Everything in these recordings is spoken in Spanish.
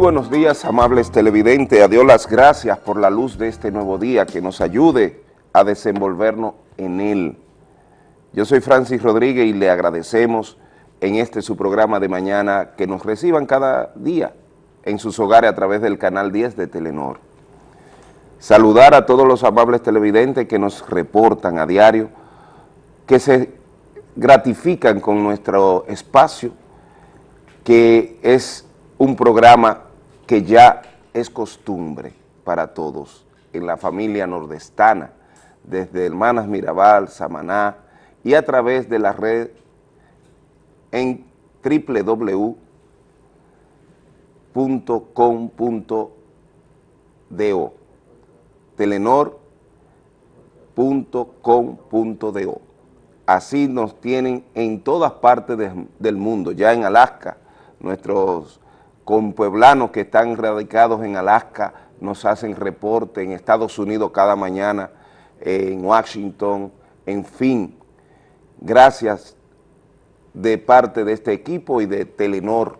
Buenos días, amables televidentes. A Dios las gracias por la luz de este nuevo día que nos ayude a desenvolvernos en él. Yo soy Francis Rodríguez y le agradecemos en este su programa de mañana que nos reciban cada día en sus hogares a través del canal 10 de Telenor. Saludar a todos los amables televidentes que nos reportan a diario, que se gratifican con nuestro espacio, que es un programa que ya es costumbre para todos en la familia nordestana, desde Hermanas Mirabal, Samaná y a través de la red en www.com.do telenor.com.do Así nos tienen en todas partes de, del mundo, ya en Alaska, nuestros con pueblanos que están radicados en Alaska, nos hacen reporte en Estados Unidos cada mañana, en Washington, en fin. Gracias de parte de este equipo y de Telenor,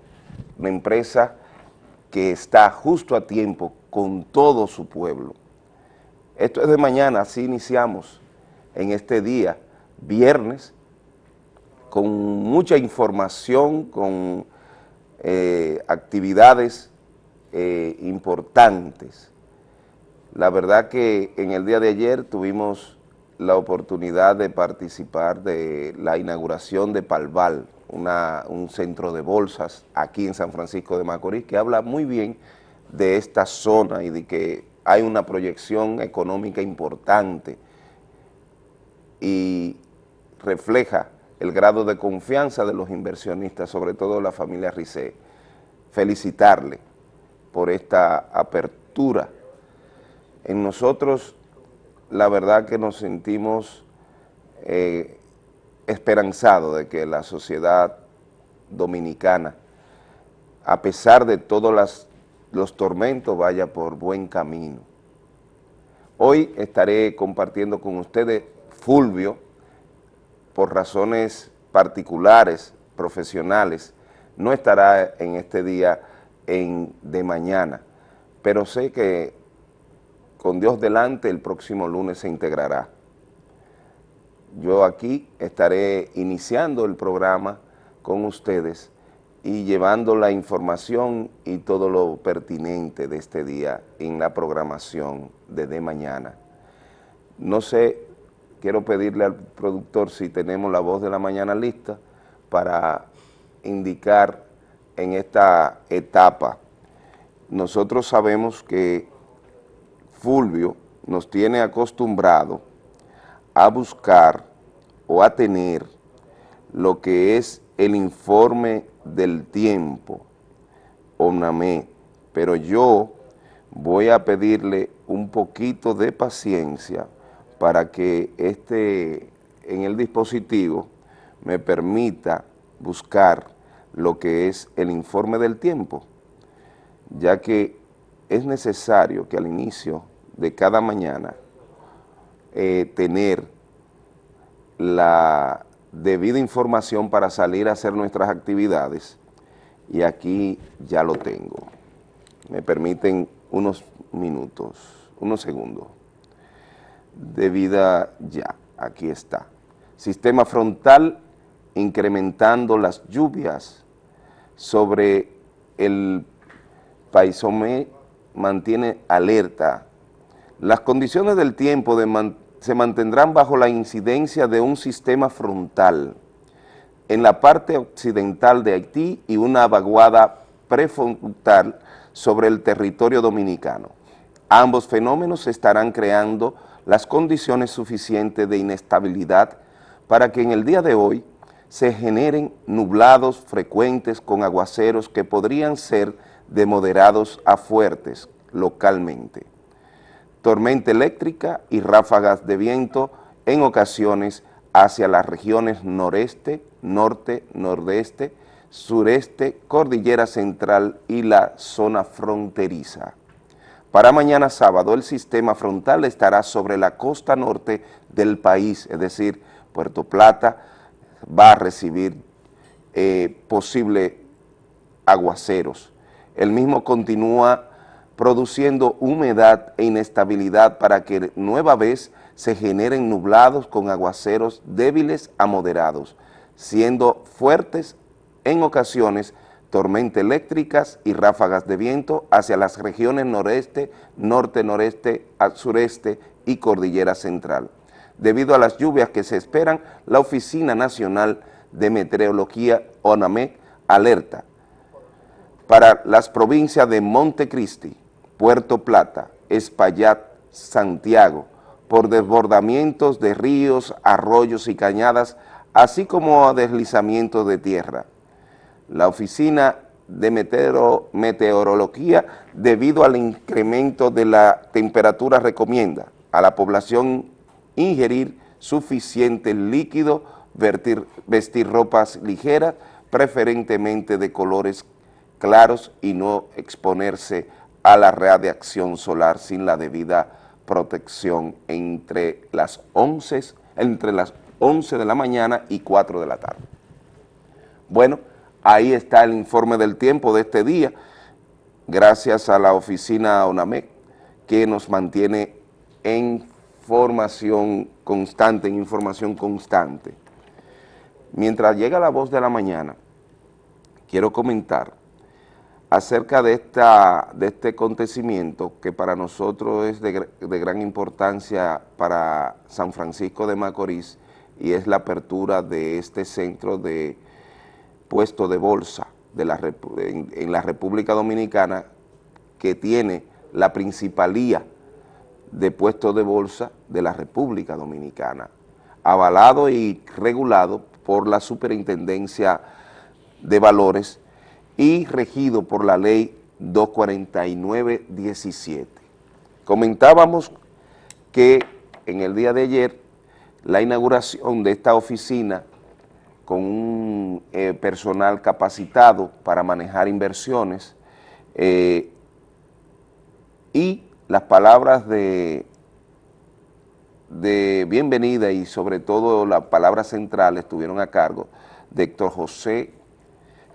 una empresa que está justo a tiempo con todo su pueblo. Esto es de mañana, así iniciamos en este día, viernes, con mucha información, con eh, actividades eh, importantes. La verdad que en el día de ayer tuvimos la oportunidad de participar de la inauguración de Palval, un centro de bolsas aquí en San Francisco de Macorís, que habla muy bien de esta zona y de que hay una proyección económica importante y refleja el grado de confianza de los inversionistas, sobre todo la familia Ricé. Felicitarle por esta apertura. En nosotros, la verdad que nos sentimos eh, esperanzados de que la sociedad dominicana, a pesar de todos los tormentos, vaya por buen camino. Hoy estaré compartiendo con ustedes Fulvio, por razones particulares, profesionales, no estará en este día en, de mañana, pero sé que con Dios delante el próximo lunes se integrará. Yo aquí estaré iniciando el programa con ustedes y llevando la información y todo lo pertinente de este día en la programación de, de mañana. No sé quiero pedirle al productor si tenemos la voz de la mañana lista para indicar en esta etapa. Nosotros sabemos que Fulvio nos tiene acostumbrado a buscar o a tener lo que es el informe del tiempo, ONAME, pero yo voy a pedirle un poquito de paciencia para que este, en el dispositivo me permita buscar lo que es el informe del tiempo, ya que es necesario que al inicio de cada mañana eh, tener la debida información para salir a hacer nuestras actividades y aquí ya lo tengo. Me permiten unos minutos, unos segundos de vida ya, aquí está. Sistema frontal incrementando las lluvias sobre el paisomé mantiene alerta. Las condiciones del tiempo se mantendrán bajo la incidencia de un sistema frontal en la parte occidental de Haití y una vaguada prefrontal sobre el territorio dominicano. Ambos fenómenos estarán creando las condiciones suficientes de inestabilidad para que en el día de hoy se generen nublados frecuentes con aguaceros que podrían ser de moderados a fuertes localmente. Tormenta eléctrica y ráfagas de viento en ocasiones hacia las regiones noreste, norte, nordeste, sureste, cordillera central y la zona fronteriza. Para mañana sábado el sistema frontal estará sobre la costa norte del país, es decir, Puerto Plata va a recibir eh, posibles aguaceros. el mismo continúa produciendo humedad e inestabilidad para que nueva vez se generen nublados con aguaceros débiles a moderados, siendo fuertes en ocasiones tormentas eléctricas y ráfagas de viento hacia las regiones noreste, norte, noreste, sureste y cordillera central. Debido a las lluvias que se esperan, la Oficina Nacional de Meteorología, ONAMEC, alerta para las provincias de Montecristi, Puerto Plata, Espaillat, Santiago, por desbordamientos de ríos, arroyos y cañadas, así como a deslizamientos de tierra. La Oficina de Meteorología, debido al incremento de la temperatura, recomienda a la población ingerir suficiente líquido, vestir ropas ligeras, preferentemente de colores claros y no exponerse a la radiación solar sin la debida protección entre las 11, entre las 11 de la mañana y 4 de la tarde. Bueno, ahí está el informe del tiempo de este día, gracias a la oficina ONAMEC, que nos mantiene en formación constante, en información constante. Mientras llega la voz de la mañana, quiero comentar acerca de, esta, de este acontecimiento que para nosotros es de, gran importancia para San Francisco de Macorís y es la apertura de este centro de puesto de bolsa de la, en, en la República Dominicana que tiene la principalía de puestos de bolsa de la República Dominicana, avalado y regulado por la Superintendencia de Valores y regido por la ley 249-17. Comentábamos que en el día de ayer la inauguración de esta oficina con un eh, personal capacitado para manejar inversiones eh, y las palabras de, de bienvenida y sobre todo las palabras centrales estuvieron a cargo de Héctor José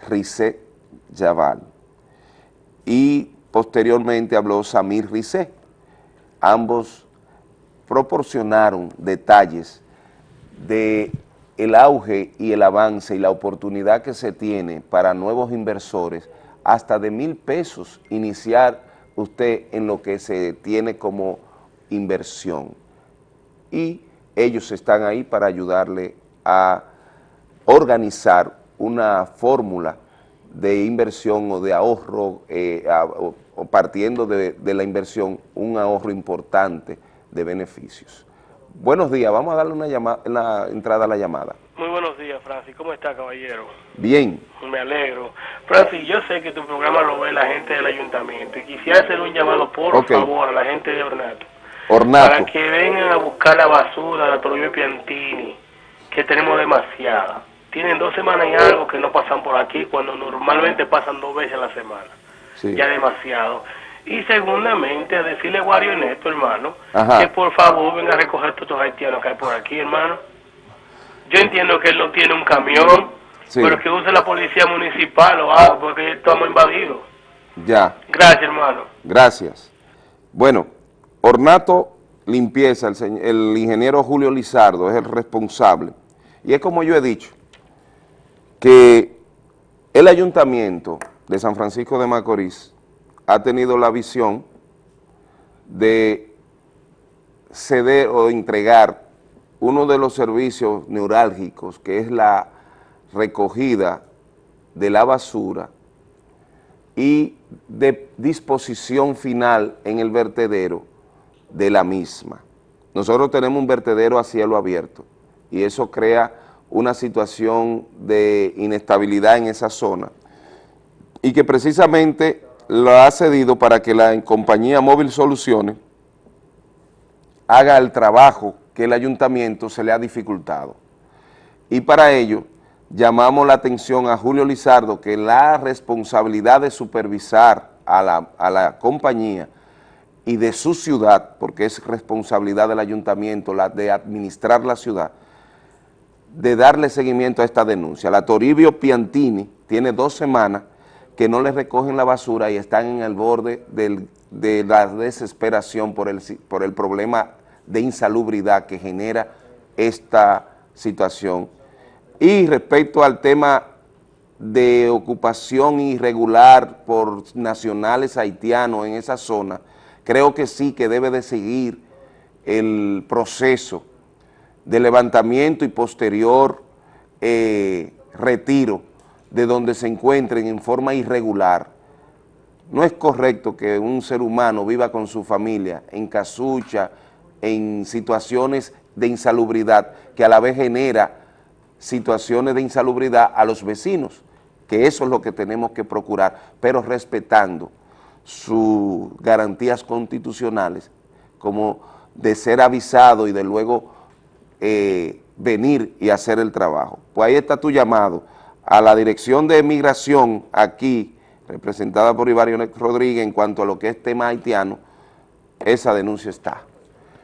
Rizet Yaval. Y posteriormente habló Samir Rizé. Ambos proporcionaron detalles de el auge y el avance y la oportunidad que se tiene para nuevos inversores hasta de mil pesos iniciar usted en lo que se tiene como inversión. Y ellos están ahí para ayudarle a organizar una fórmula de inversión o de ahorro, eh, o, partiendo de, la inversión, un ahorro importante de beneficios. Buenos días, vamos a darle una, llamada, la entrada a la llamada. Muy buenos días, Francis. ¿Cómo está, caballero? Bien. Me alegro. Francis, yo sé que tu programa lo ve la gente del ayuntamiento y quisiera hacer un llamado, por favor, a la gente de Ornato. Ornato. Para que vengan a buscar la basura, la Toribio Piantini, que tenemos demasiada tienen dos semanas y algo que no pasan por aquí, cuando normalmente pasan dos veces a la semana. Ya demasiado. Y segundamente, a decirle a Wario Neto, hermano, que por favor venga a recoger todos estos haitianos que hay por aquí, hermano. Yo entiendo que él no tiene un camión, pero que use la policía municipal o algo, porque estamos invadidos. Ya. Gracias, hermano. Gracias. Bueno, Ornato Limpieza, el, el ingeniero Julio Lizardo es el responsable. Y es como yo he dicho, que el ayuntamiento de San Francisco de Macorís ha tenido la visión de ceder o entregar uno de los servicios neurálgicos, que es la recogida de la basura y de disposición final en el vertedero de la misma. Nosotros tenemos un vertedero a cielo abierto y eso crea una situación de inestabilidad en esa zona y que precisamente lo ha cedido para que la compañía Móvil Soluciones haga el trabajo que el ayuntamiento se le ha dificultado. Y para ello llamamos la atención a Julio Lizardo que la responsabilidad de supervisar a la, a la compañía y de su ciudad, porque es responsabilidad del ayuntamiento la de administrar la ciudad, de darle seguimiento a esta denuncia. La Toribio Piantini tiene dos semanas que no les recogen la basura y están en el borde de la desesperación por el, por el problema de insalubridad que genera esta situación. Y respecto al tema de ocupación irregular por nacionales haitianos en esa zona, creo que sí que debe de seguir el proceso de levantamiento y posterior eh, retiro de donde se encuentren en forma irregular. No es correcto que un ser humano viva con su familia en casucha, en situaciones de insalubridad, que a la vez genera situaciones de insalubridad a los vecinos, que eso es lo que tenemos que procurar, pero respetando sus garantías constitucionales, como de ser avisado y de luego eh, venir y hacer el trabajo. Pues ahí está tu llamado a la Dirección de Migración aquí, representada por Ibario Rodríguez, en cuanto a lo que es tema haitiano, esa denuncia está.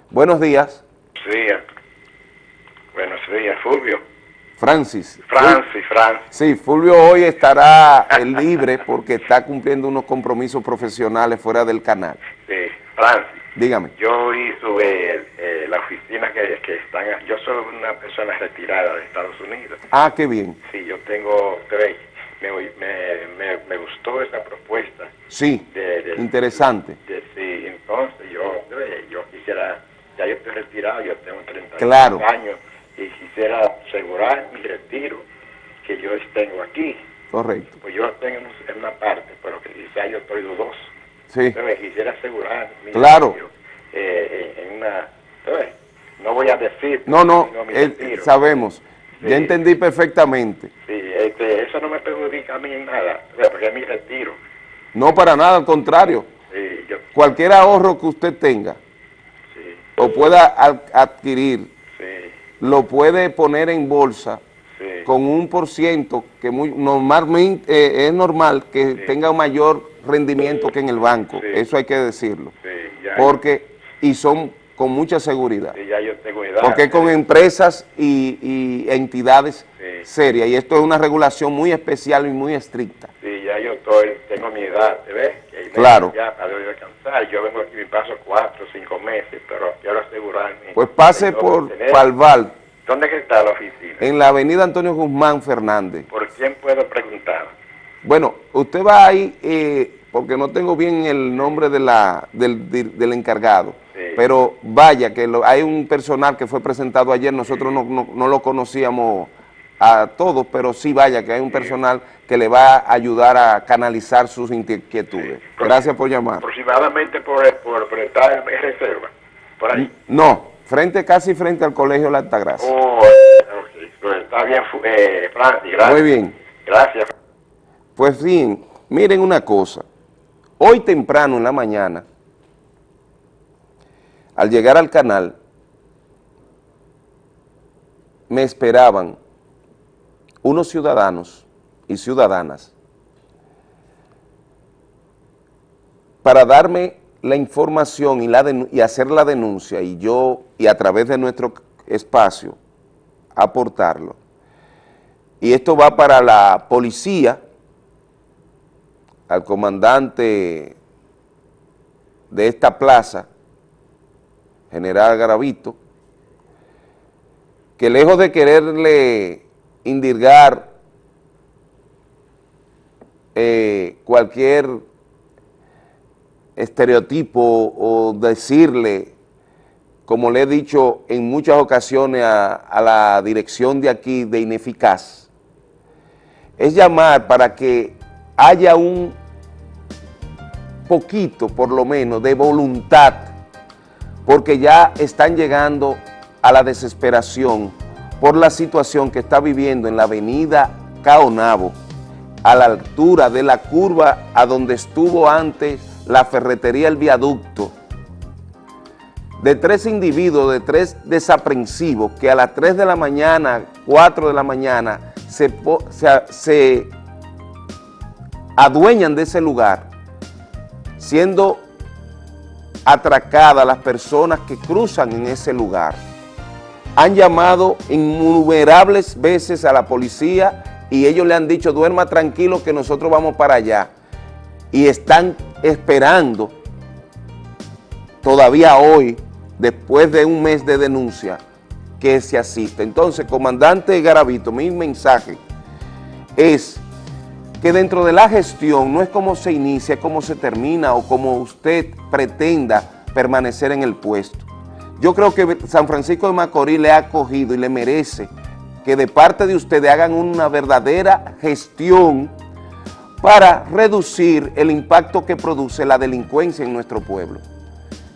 Buenos días. Sí, buenos días, Fulvio. Francis. Francis, Francis. Sí, Fulvio hoy estará libre porque está cumpliendo unos compromisos profesionales fuera del canal. Sí, Francis. Dígame. Yo hice eh, la oficina que, que están... Yo soy una persona retirada de Estados Unidos. Ah, qué bien. Sí, yo tengo tres. Me, me, me, gustó esa propuesta. Sí, interesante. sí, entonces yo, yo quisiera... Ya yo estoy retirado, yo tengo 30 claro. años y quisiera asegurar mi retiro que yo tengo aquí. Correcto. Pues yo tengo en una parte, pero que quizá yo estoy dudoso. Sí. me quisiera asegurar claro. eh, en una... No voy a decir... No, no, eh, sabemos. Ya entendí perfectamente. Sí, este, eso no me perjudica a mí en nada, porque es mi retiro. No, para nada, al contrario. Sí, yo... Cualquier ahorro que usted tenga sí. o pueda adquirir lo puede poner en bolsa con un por ciento que muy normalmente eh, es normal que tenga un mayor rendimiento que en el banco, eso hay que decirlo, porque y son con mucha seguridad, porque con empresas y, entidades serias, y esto es una regulación muy especial y muy estricta. Sí, ya yo estoy, tengo mi edad, ¿ves? Claro. Ya para descansar, yo vengo aquí, me paso cuatro o cinco meses, pero quiero asegurarme. Pues pase por Palval. ¿Dónde está la oficina? En la avenida Antonio Guzmán Fernández. ¿Por quién puedo preguntar? Bueno, usted va ahí, eh, porque no tengo bien el nombre de la, del, encargado, pero vaya, que hay un personal que fue presentado ayer, nosotros no, lo conocíamos a todos, pero sí vaya, que hay un personal que le va a ayudar a canalizar sus inquietudes. Gracias por llamar. Aproximadamente por, por, por estar en reserva, por ahí. No, frente casi frente al Colegio La Altagracia. Oh, pues está bien, eh, gracias. Muy bien. Gracias. Pues bien, miren una cosa. Hoy temprano en la mañana, al llegar al canal, me esperaban unos ciudadanos y ciudadanas para darme la información y, la y hacer la denuncia y yo, y a través de nuestro espacio, aportarlo. Y esto va para la policía, al comandante de esta plaza, General Garavito, que lejos de quererle indirgar eh, cualquier estereotipo o decirle, como le he dicho en muchas ocasiones a, la dirección de aquí de ineficaz, es llamar para que haya un poquito, por lo menos, de voluntad, porque ya están llegando a la desesperación por la situación que está viviendo en la avenida Caonabo, a la altura de la curva a donde estuvo antes la ferretería El Viaducto, de tres individuos, de tres desaprensivos que a las 3 de la mañana, 4 de la mañana, se, se adueñan de ese lugar, siendo atracadas las personas que cruzan en ese lugar. Han llamado innumerables veces a la policía y ellos le han dicho, duerma tranquilo que nosotros vamos para allá. Y están esperando todavía hoy, después de un mes de denuncia, que se asista. Entonces, comandante Garavito, mi mensaje es que dentro de la gestión no es como se inicia, cómo se termina o como usted pretenda permanecer en el puesto. Yo creo que San Francisco de Macorís le ha acogido y le merece que de parte de ustedes hagan una verdadera gestión para reducir el impacto que produce la delincuencia en nuestro pueblo.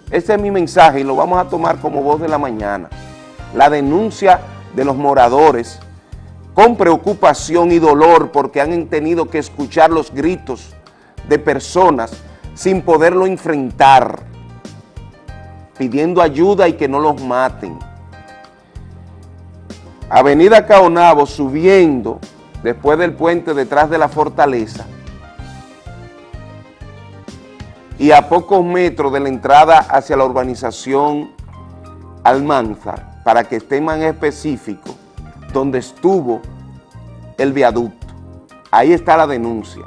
Ese es mi mensaje y lo vamos a tomar como voz de la mañana. La denuncia de los moradores con preocupación y dolor porque han tenido que escuchar los gritos de personas sin poderlo enfrentar, pidiendo ayuda y que no los maten. Avenida Caonabo subiendo después del puente detrás de la fortaleza y a pocos metros de la entrada hacia la urbanización Almanzar, para que esté más específico, donde estuvo el viaducto. Ahí está la denuncia.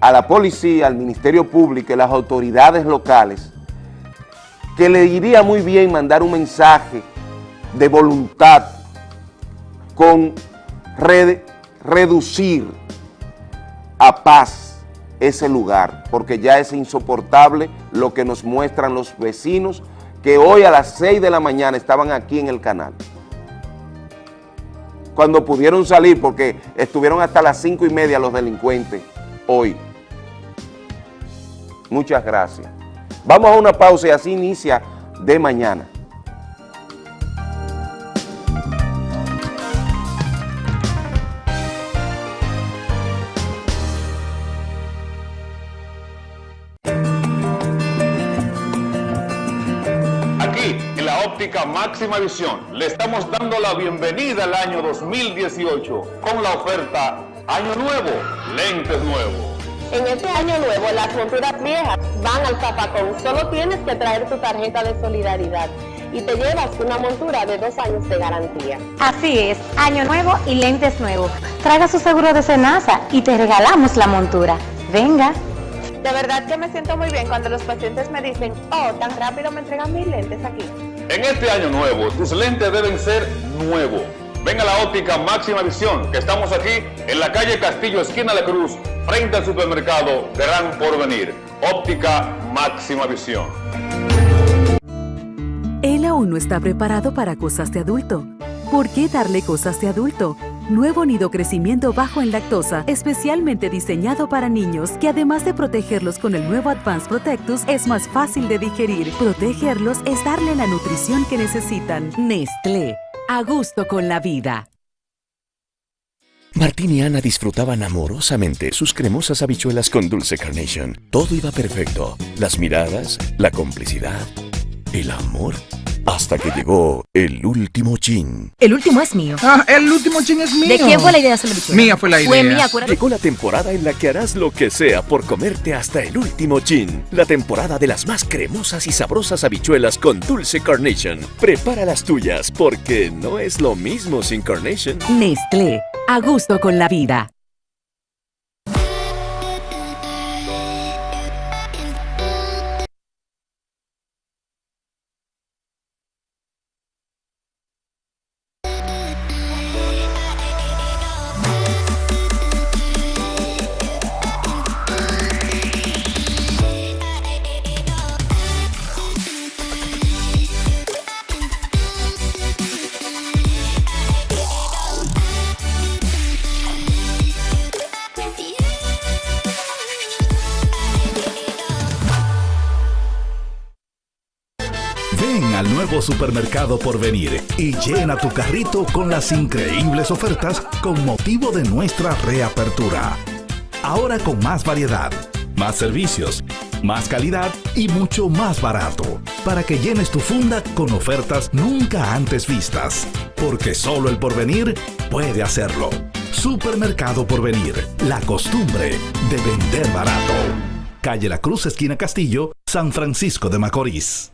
A la policía, al Ministerio Público y las autoridades locales, que le iría muy bien mandar un mensaje de voluntad con reducir a paz ese lugar, porque ya es insoportable lo que nos muestran los vecinos que hoy a las 6 de la mañana estaban aquí en el canal. Cuando pudieron salir, porque estuvieron hasta las 5 y media los delincuentes hoy. Muchas gracias. Vamos a una pausa y así inicia de mañana. Óptica máxima visión. Le estamos dando la bienvenida al año 2018 con la oferta Año Nuevo, lentes nuevos. En este año nuevo las monturas viejas van al zapacón. Solo tienes que traer tu tarjeta de solidaridad y te llevas una montura de dos años de garantía. Así es, año nuevo y lentes nuevos. Traiga su seguro de cenaza y te regalamos la montura. Venga. De verdad que me siento muy bien cuando los pacientes me dicen, oh, tan rápido me entregan mis lentes aquí. En este año nuevo, tus lentes deben ser nuevos. Ven a la óptica Máxima Visión, que estamos aquí en la calle Castillo, esquina La Cruz, frente al supermercado Gran Porvenir. Óptica Máxima Visión. Él aún no está preparado para cosas de adulto. ¿Por qué darle cosas de adulto? Nuevo nido crecimiento bajo en lactosa, especialmente diseñado para niños, que además de protegerlos con el nuevo Advanced Protectus, es más fácil de digerir. Protegerlos es darle la nutrición que necesitan. Nestlé, a gusto con la vida. Martín y Ana disfrutaban amorosamente sus cremosas habichuelas con dulce carnation. Todo iba perfecto. Las miradas, la complicidad, el amor hasta que llegó el último chin. El último es mío. Ah, el último chin es mío. ¿De quién fue la idea de hacer la Mía fue la idea. Fue mía, acuérdate. Llegó la temporada en la que harás lo que sea por comerte hasta el último chin. La temporada de las más cremosas y sabrosas habichuelas con dulce carnation. Prepara las tuyas porque no es lo mismo sin carnation. Nestlé, a gusto con la vida. Supermercado por venir y llena tu carrito con las increíbles ofertas con motivo de nuestra reapertura. Ahora con más variedad, más servicios, más calidad y mucho más barato, para que llenes tu funda con ofertas nunca antes vistas, porque solo el porvenir puede hacerlo. Supermercado Porvenir, la costumbre de vender barato. Calle La Cruz, esquina Castillo, San Francisco de Macorís.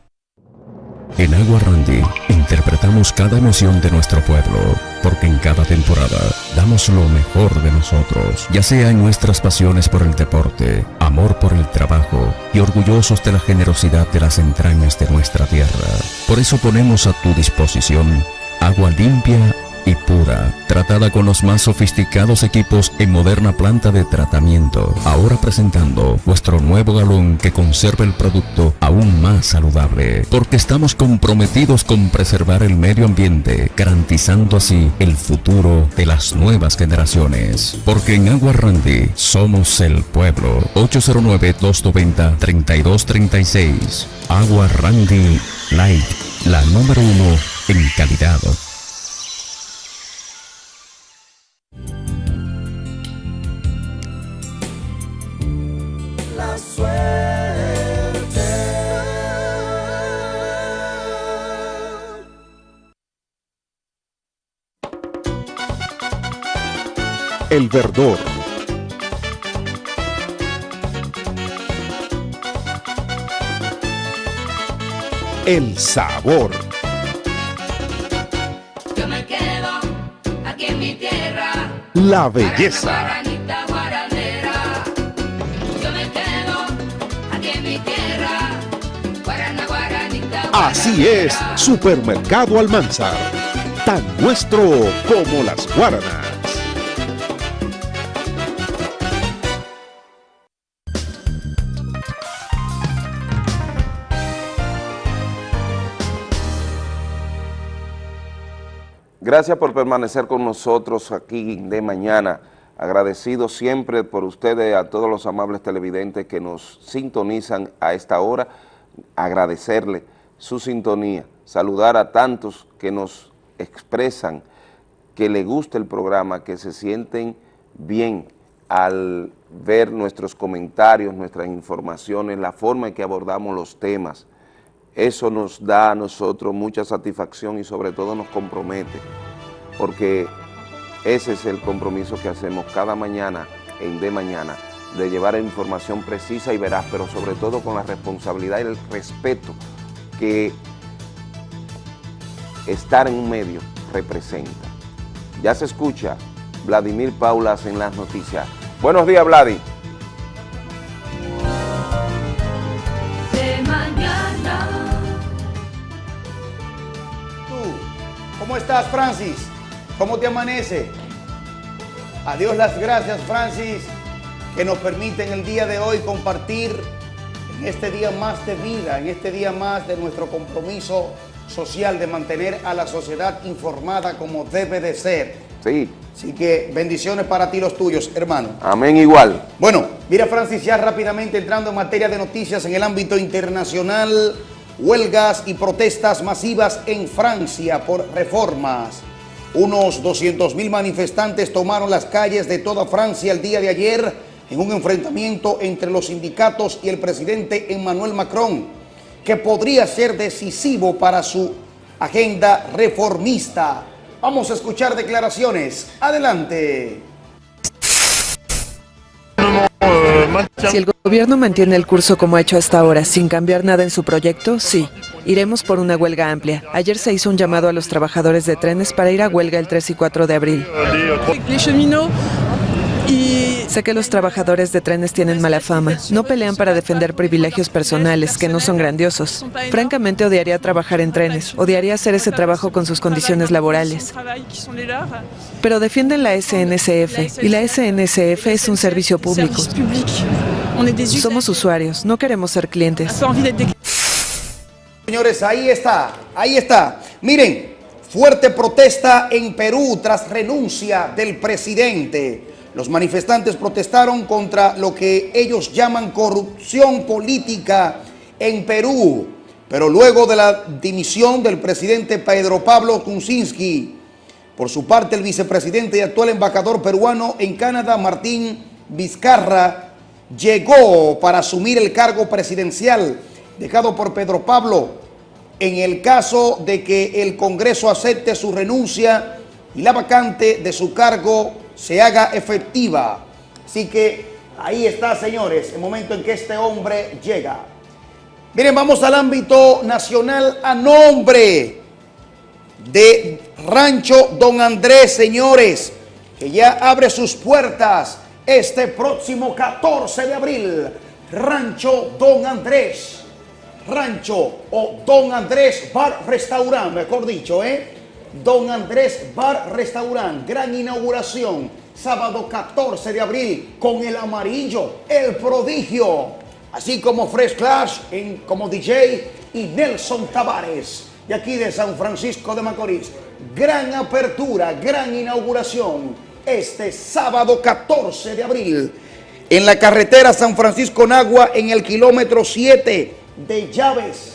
En Agua Randy interpretamos cada emoción de nuestro pueblo, porque en cada temporada damos lo mejor de nosotros, ya sea en nuestras pasiones por el deporte, amor por el trabajo y orgullosos de la generosidad de las entrañas de nuestra tierra. Por eso ponemos a tu disposición agua limpia y pura, tratada con los más sofisticados equipos en moderna planta de tratamiento. Ahora presentando vuestro nuevo galón que conserva el producto aún más saludable, porque estamos comprometidos con preservar el medio ambiente, garantizando así el futuro de las nuevas generaciones. Porque en Agua Randy somos el pueblo. 809-290-3236. Agua Randy Light, la número uno en calidad. El verdor. El sabor. Yo me quedo aquí en mi tierra. La belleza. Así es, Supermercado Almanzar. Tan nuestro como las guaranas. Gracias por permanecer con nosotros aquí de mañana. Agradecido siempre por ustedes, a todos los amables televidentes que nos sintonizan a esta hora. Agradecerle su sintonía. Saludar a tantos que nos expresan que les gusta el programa, que se sienten bien al ver nuestros comentarios, nuestras informaciones, la forma en que abordamos los temas. Eso nos da a nosotros mucha satisfacción y sobre todo nos compromete, porque ese es el compromiso que hacemos cada mañana en De Mañana, de llevar información precisa y veraz, pero sobre todo con la responsabilidad y el respeto que estar en un medio representa. Ya se escucha Vladimir Paulas en las noticias. Buenos días, Vladi. ¿Cómo estás, Francis? ¿Cómo te amanece? Adiós las gracias, Francis, que nos permiten el día de hoy compartir en este día más de vida, en este día más de nuestro compromiso social de mantener a la sociedad informada como debe de ser. Sí. Así que bendiciones para ti los tuyos, hermano. Amén igual. Bueno, mira Francis, ya rápidamente entrando en materia de noticias en el ámbito internacional, huelgas y protestas masivas en Francia por reformas. Unos 200 mil manifestantes tomaron las calles de toda Francia el día de ayer en un enfrentamiento entre los sindicatos y el presidente Emmanuel Macron, que podría ser decisivo para su agenda reformista. Vamos a escuchar declaraciones. Adelante. Si el gobierno mantiene el curso como ha hecho hasta ahora, sin cambiar nada en su proyecto, sí. Iremos por una huelga amplia. Ayer se hizo un llamado a los trabajadores de trenes para ir a huelga el 3 y 4 de abril. Sé que los trabajadores de trenes tienen mala fama. No pelean para defender privilegios personales, que no son grandiosos. Francamente, odiaría trabajar en trenes. Odiaría hacer ese trabajo con sus condiciones laborales. Pero defienden la SNCF, y la SNCF es un servicio público. Somos usuarios, no queremos ser clientes. Señores, ahí está, ahí está. Miren, fuerte protesta en Perú tras renuncia del presidente. Los manifestantes protestaron contra lo que ellos llaman corrupción política en Perú. Pero luego de la dimisión del presidente Pedro Pablo Kuczynski, por su parte el vicepresidente y actual embajador peruano en Canadá, Martín Vizcarra, llegó para asumir el cargo presidencial dejado por Pedro Pablo en el caso de que el Congreso acepte su renuncia y la vacante de su cargo se haga efectiva. Así que ahí está, señores, el momento en que este hombre llega. Miren, vamos al ámbito nacional a nombre de Rancho Don Andrés, señores. que ya abre sus puertas este próximo 14 de abril. Rancho Don Andrés. Rancho o Don Andrés Bar Restaurant, mejor dicho, ¿eh? Don Andrés Bar Restaurant, gran inauguración, sábado 14 de abril, con el amarillo, el prodigio, así como Fresh Clash en, como DJ y Nelson Tavares, de aquí de San Francisco de Macorís. Gran apertura, gran inauguración, este sábado 14 de abril, en la carretera San Francisco Nagua, en el kilómetro 7 de Llaves,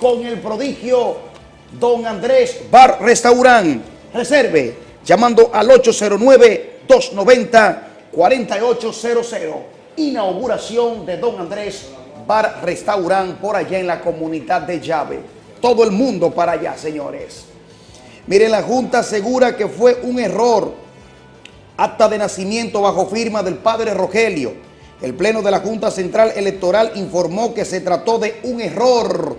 con el prodigio Don Andrés Bar Restaurant. Reserve llamando al 809-290-4800. Inauguración de Don Andrés Bar Restaurant por allá en la comunidad de Llave. Todo el mundo para allá, señores. Mire, la Junta asegura que fue un error. Acta de nacimiento bajo firma del padre Rogelio. El Pleno de la Junta Central Electoral informó que se trató de un error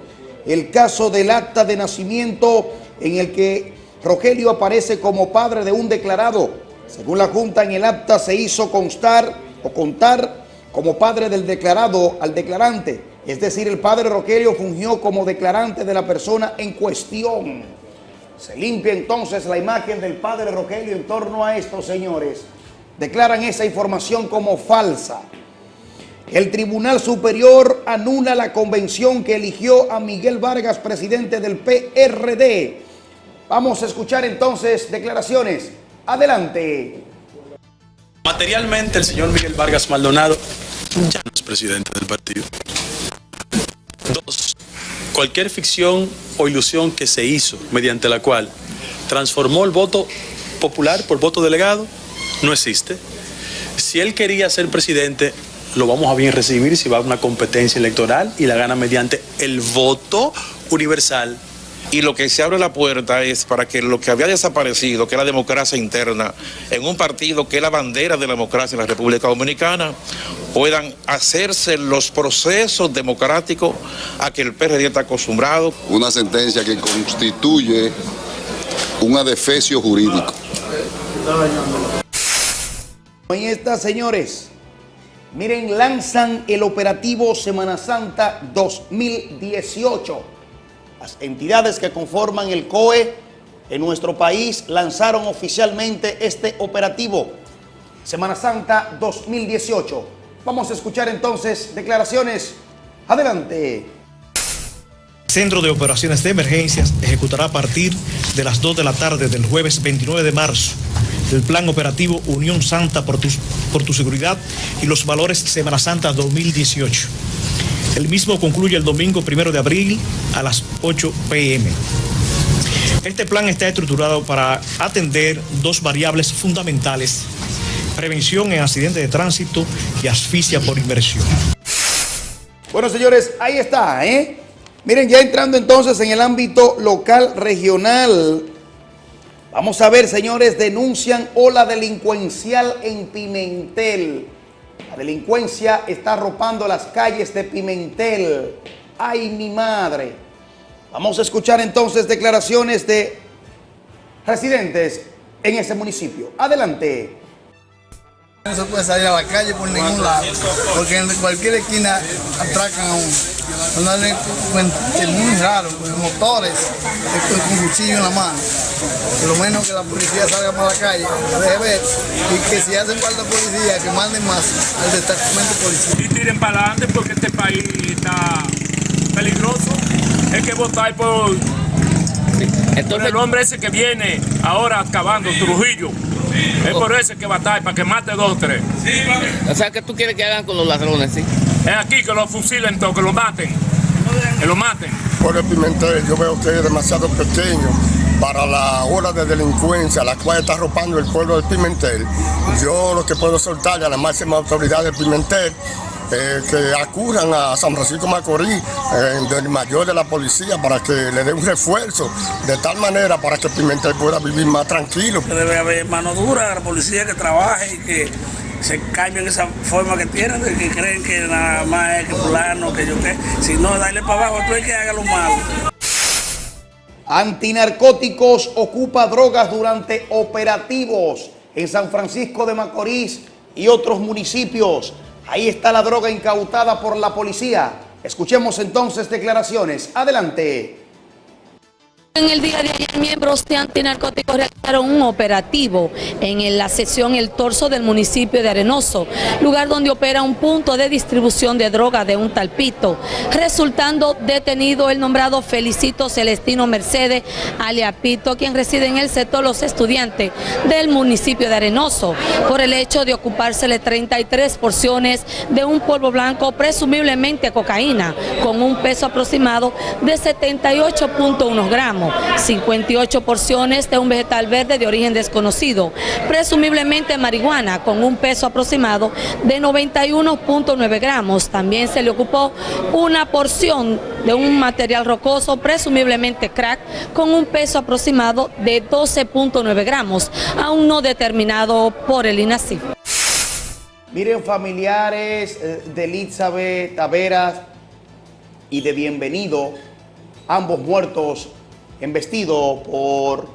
el caso del acta de nacimiento en el que Rogelio aparece como padre de un declarado. Según la Junta, en el acta se hizo constar o contar como padre del declarado al declarante. Es decir, el padre Rogelio fungió como declarante de la persona en cuestión. Se limpia entonces la imagen del padre Rogelio en torno a esto, señores. Declaran esa información como falsa. El Tribunal Superior anula la convención que eligió a Miguel Vargas, presidente del PRD. Vamos a escuchar entonces declaraciones. Adelante. Materialmente, el señor Miguel Vargas Maldonado ya no es presidente del partido. Dos, cualquier ficción o ilusión que se hizo mediante la cual transformó el voto popular por voto delegado no existe. Si él quería ser presidente, lo vamos a bien recibir si va a una competencia electoral y la gana mediante el voto universal. Y lo que se abre la puerta es para que lo que había desaparecido, que es la democracia interna, en un partido que es la bandera de la democracia en la República Dominicana, puedan hacerse los procesos democráticos a que el PRD está acostumbrado. Una sentencia que constituye un adefesio jurídico. Ahí está, señores. Miren, lanzan el operativo Semana Santa 2018. Las entidades que conforman el COE en nuestro país lanzaron oficialmente este operativo Semana Santa 2018. Vamos a escuchar entonces declaraciones. Adelante. Centro de Operaciones de Emergencias ejecutará a partir de las 2 de la tarde del jueves 29 de marzo el plan operativo Unión Santa por tu, por tu seguridad y los valores Semana Santa 2018. El mismo concluye el domingo 1 de abril a las 8 pm. Este plan está estructurado para atender dos variables fundamentales, prevención en accidentes de tránsito y asfixia por inversión. Bueno, señores, ahí está, ¿eh? Miren, ya entrando entonces en el ámbito local regional, Vamos a ver, señores, denuncian ola delincuencial en Pimentel. La delincuencia está arropando las calles de Pimentel. ¡Ay, mi madre! Vamos a escuchar entonces declaraciones de residentes en ese municipio. Adelante. No se puede salir a la calle por ningún lado, porque en cualquier esquina atracan a uno. Es muy raro, con motores, con cuchillo en la mano. Por lo menos que la policía salga para la calle, que deje ver, y que si hacen falta policía, que manden más al destacamento policial. Y tiren para adelante porque este país está peligroso. Hay que votar por, Entonces, el hombre ese que viene ahora acabando, Trujillo. Es por eso que batalla, para que mate dos o tres. O sea, que tú quieres que hagan con los ladrones, ¿sí? Es aquí que los fusilen todos, que los maten. Que los maten. Por el Pimentel, yo veo que es demasiado pequeño para la ola de delincuencia la cual está arropando el pueblo de Pimentel. Yo lo que puedo soltarle a la máxima autoridad de Pimentel eh, que acudan a San Francisco Macorís, eh, del mayor de la policía, para que le dé un refuerzo, de tal manera para que Pimentel pueda vivir más tranquilo. Debe haber mano dura, la policía que trabaje y que se cambien esa forma que tienen, de que creen que nada más es que fulano, que yo qué. Si no, dale para abajo, tú es que haga lo malo. Antinarcóticos ocupa drogas durante operativos en San Francisco de Macorís y otros municipios. Ahí está la droga incautada por la policía. Escuchemos entonces declaraciones. Adelante. En el día de ayer, miembros de antinarcóticos realizaron un operativo en la sección El Torso del municipio de Arenoso, lugar donde opera un punto de distribución de droga de un talpito, resultando detenido el nombrado Felicito Celestino Mercedes Aliapito, quien reside en el sector Los Estudiantes del municipio de Arenoso, por el hecho de ocupársele 33 porciones de un polvo blanco, presumiblemente cocaína, con un peso aproximado de 78.1 gramos. 58 porciones de un vegetal verde de origen desconocido, presumiblemente marihuana, con un peso aproximado de 91.9 gramos. También se le ocupó una porción de un material rocoso, presumiblemente crack, con un peso aproximado de 12.9 gramos, aún no determinado por el INACIF. Miren familiares eh, de Elizabeth Taveras y de Bienvenido, ambos muertos embestido por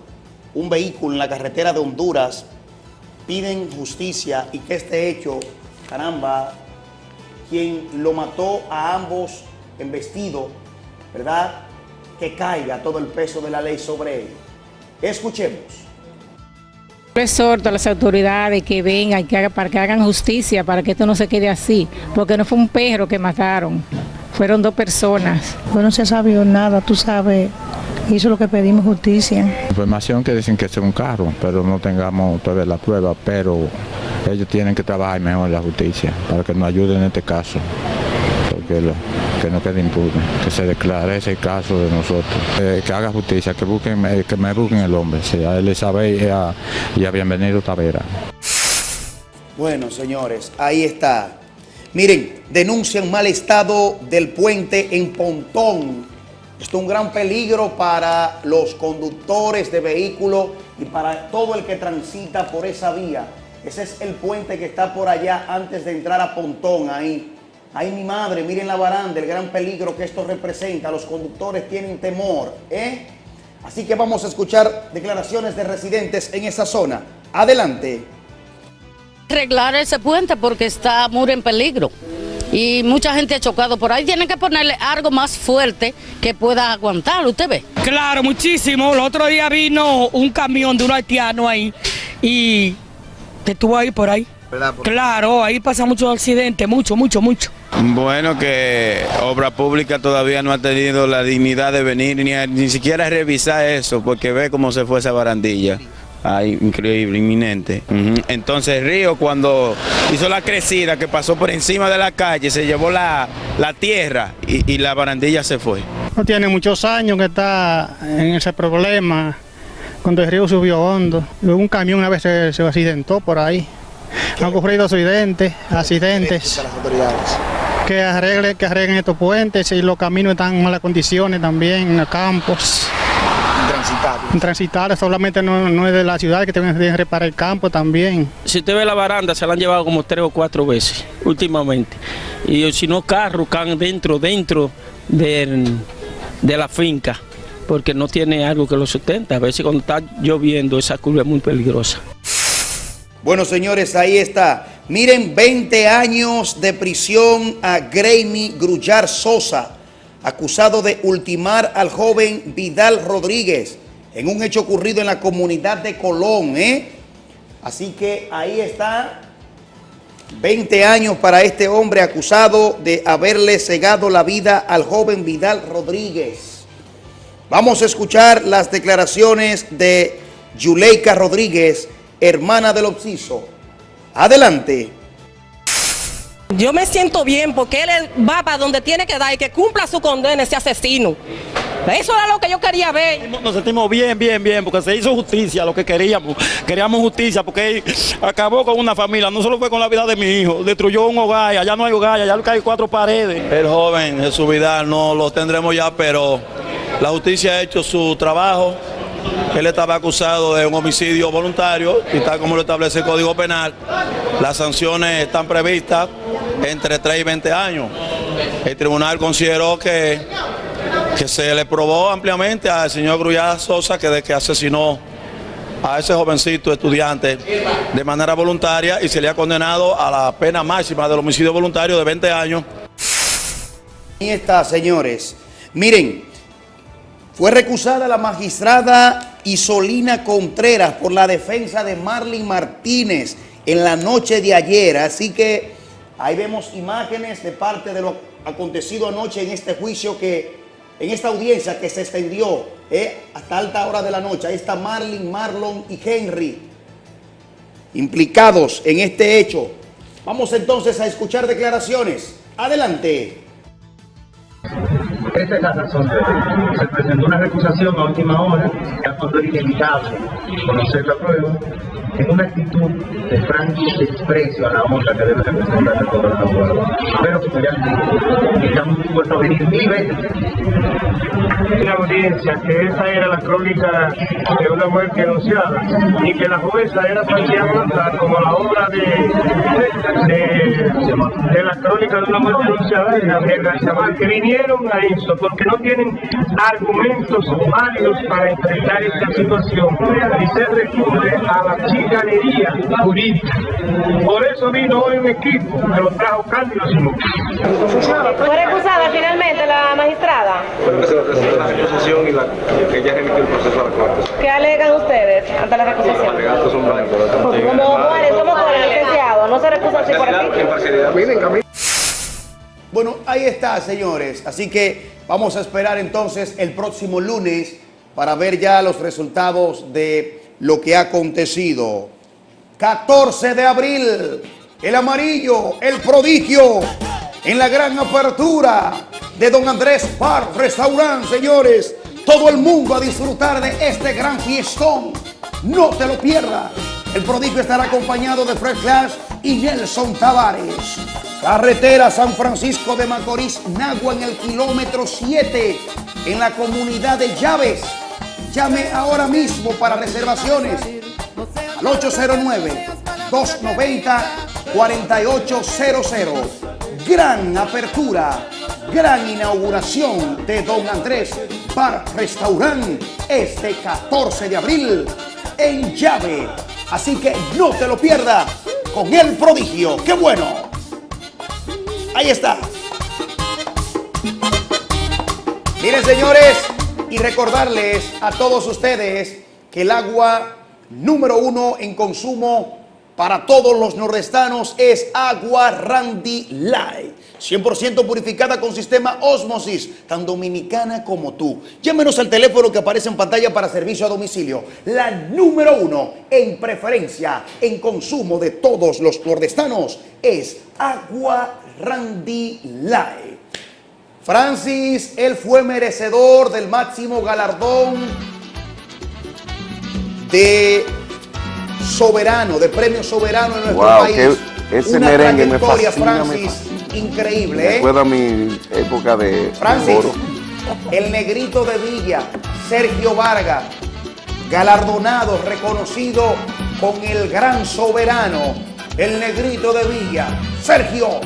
un vehículo en la carretera de Honduras, piden justicia y que este hecho, caramba, quien lo mató a ambos embestido, ¿verdad? Que caiga todo el peso de la ley sobre él. Escuchemos. Exhorto a las autoridades que vengan que para que hagan justicia, para que esto no se quede así, porque no fue un perro que mataron, fueron dos personas. No se sabido nada, tú sabes, y eso es lo que pedimos justicia. Información que dicen que es un carro, pero no tengamos todavía la prueba, pero ellos tienen que trabajar mejor la justicia para que nos ayuden en este caso, porque que no quede impune, que se declare ese caso de nosotros, eh, que haga justicia, que busquen, eh, que me busquen el hombre, sea Elizabeth y a, y a Bienvenido Tavera. Bueno, señores, ahí está. Miren, denuncian mal estado del puente en Pontón esto es un gran peligro para los conductores de vehículos y para todo el que transita por esa vía. Ese es el puente que está por allá antes de entrar a Pontón, ahí. Ahí mi madre, miren la baranda, el gran peligro que esto representa. Los conductores tienen temor, ¿eh? Así que vamos a escuchar declaraciones de residentes en esa zona. Adelante. Arreglar ese puente porque está muy en peligro y mucha gente ha chocado por ahí. Tienen que ponerle algo más fuerte que pueda aguantar, ¿usted ve? Claro, muchísimo. El otro día vino un camión de un haitiano ahí y estuvo ahí por ahí. Claro, ahí pasa muchos accidentes, mucho, mucho, mucho. Bueno, que Obra Pública todavía no ha tenido la dignidad de venir ni, ni siquiera revisar eso, porque ve cómo se fue esa barandilla. Ay, increíble, inminente. Entonces Río cuando hizo la crecida que pasó por encima de la calle, se llevó la, tierra y, la barandilla se fue. No tiene muchos años que está en ese problema, cuando el río subió hondo. Un camión una vez se, se accidentó por ahí. Han ocurrido accidentes, accidentes. Que arreglen, que arreglen estos puentes y los caminos están en malas condiciones también, en los campos. Transitar solamente no, es de la ciudad, que tienen que reparar el campo también. Si usted ve la baranda, se la han llevado como tres o cuatro veces últimamente. Y si no, carros caen dentro, dentro de, de la finca, porque no tiene algo que lo sustenta. A veces cuando está lloviendo, esa curva es muy peligrosa. Bueno, señores, ahí está. Miren, 20 años de prisión a Graemy Grullar Sosa acusado de ultimar al joven Vidal Rodríguez en un hecho ocurrido en la comunidad de Colón. ¿eh? Así que ahí está, 20 años para este hombre acusado de haberle cegado la vida al joven Vidal Rodríguez. Vamos a escuchar las declaraciones de Yuleika Rodríguez, hermana del Obsiso. Adelante. Yo me siento bien porque él va para donde tiene que dar y que cumpla su condena ese asesino. Eso era lo que yo quería ver. Nos sentimos bien, bien, bien, porque se hizo justicia, lo que queríamos. Queríamos justicia porque él acabó con una familia, no solo fue con la vida de mi hijo, destruyó un hogar, allá no hay hogar, allá hay cuatro paredes. El joven Jesús Vidal no lo tendremos ya, pero la justicia ha hecho su trabajo. Él estaba acusado de un homicidio voluntario y tal como lo establece el Código Penal, las sanciones están previstas entre 3 y 20 años. El tribunal consideró que, que se le probó ampliamente al señor Grullada Sosa que de que asesinó a ese jovencito estudiante de manera voluntaria y se le ha condenado a la pena máxima del homicidio voluntario de 20 años. Ahí está, señores. Miren, fue recusada la magistrada Isolina Contreras por la defensa de Marlin Martínez en la noche de ayer. Así que ahí vemos imágenes de parte de lo acontecido anoche en este juicio que, en esta audiencia que se extendió eh, hasta alta hora de la noche. Ahí está Marlin, Marlon y Henry implicados en este hecho. Vamos entonces a escuchar declaraciones. Adelante. Esa es la razón de. Se presentó una recusación a última hora que ha sido inevitable conocer la prueba en una actitud de franco desprecio a la honra que debe representar el abogado. Pero que realmente estamos dispuestos a venir mil veces. Audiencia que esa era la crónica de una muerte anunciada y que la jueza era planteada como la obra de, la crónica de una muerte anunciada de Gabriel García que vinieron a eso porque no tienen argumentos válidos para enfrentar esta situación y se recurre a la chicanería jurídica. Por eso vino hoy un equipo que lo trajo Cándido Simón. ¿Fue recusada finalmente la magistrada? Bueno, que se le presentó la recusación y la, que ya remitió el proceso a la corte. ¿Qué alegan ustedes ante la recusación? Alegatos son blancos. Como Juárez, ¿cómo Juárez, licenciado? ¿No se recusa así por aquí? Bueno, ahí está, señores. Así que vamos a esperar entonces el próximo lunes para ver ya los resultados de lo que ha acontecido. 14 de abril, el amarillo, el prodigio, en la gran apertura de Don Andrés Bar Restaurant, señores. Todo el mundo a disfrutar de este gran fiestón. No te lo pierdas. El prodigio estará acompañado de Fred Clash y Nelson Tavares. Carretera San Francisco de Macorís, Nagua en el kilómetro 7, en la comunidad de Llaves. Llame ahora mismo para reservaciones al 809-290-4800. Gran apertura, gran inauguración de Don Andrés Bar Restaurant este 14 de abril en Llave. Así que no te lo pierdas con el prodigio. ¡Qué bueno! Ahí está. Miren, señores, y recordarles a todos ustedes que el agua número uno en consumo para todos los nordestanos es agua Randy Light. 100% purificada con sistema Osmosis, tan dominicana como tú. Llámenos al teléfono que aparece en pantalla para servicio a domicilio. La número uno en preferencia, en consumo de todos los nordestanos es agua Randy Light. Francis, él fue merecedor del máximo galardón de soberano, de premio soberano en nuestro Wow, país. ese Una merengue me fascina, me Francis, increíble, ¿eh? Recuerda mi época de Francis, oro. el negrito de Villa, Sergio Vargas, galardonado, reconocido con el gran soberano, el negrito de Villa. Sergio,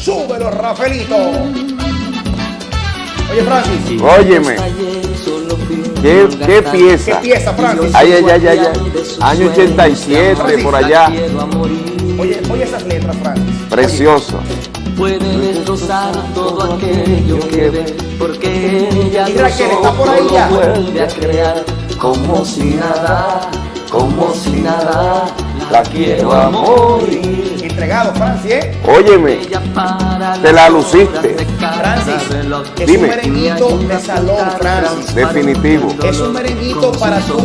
súbelo, Rafaelito. Oye, Francis. Óyeme. ¿Qué, qué pieza? ¿Qué pieza, Francis? Ay, ay, ay, ay, ay. Año 87, Francis. por allá. Oye, oye esas letras, Francis. Precioso. Puede destrozar todo aquello que ve, porque ella Y de Raquel, ¿está por ahí solo ya? vuelve a crear como si nada, como si nada, la quiero a morir. Entregado, Francis, ¿eh? Óyeme, te la luciste. Francis, es Dime. un merenguito de salón, Francis. Definitivo. Es un merenguito para tú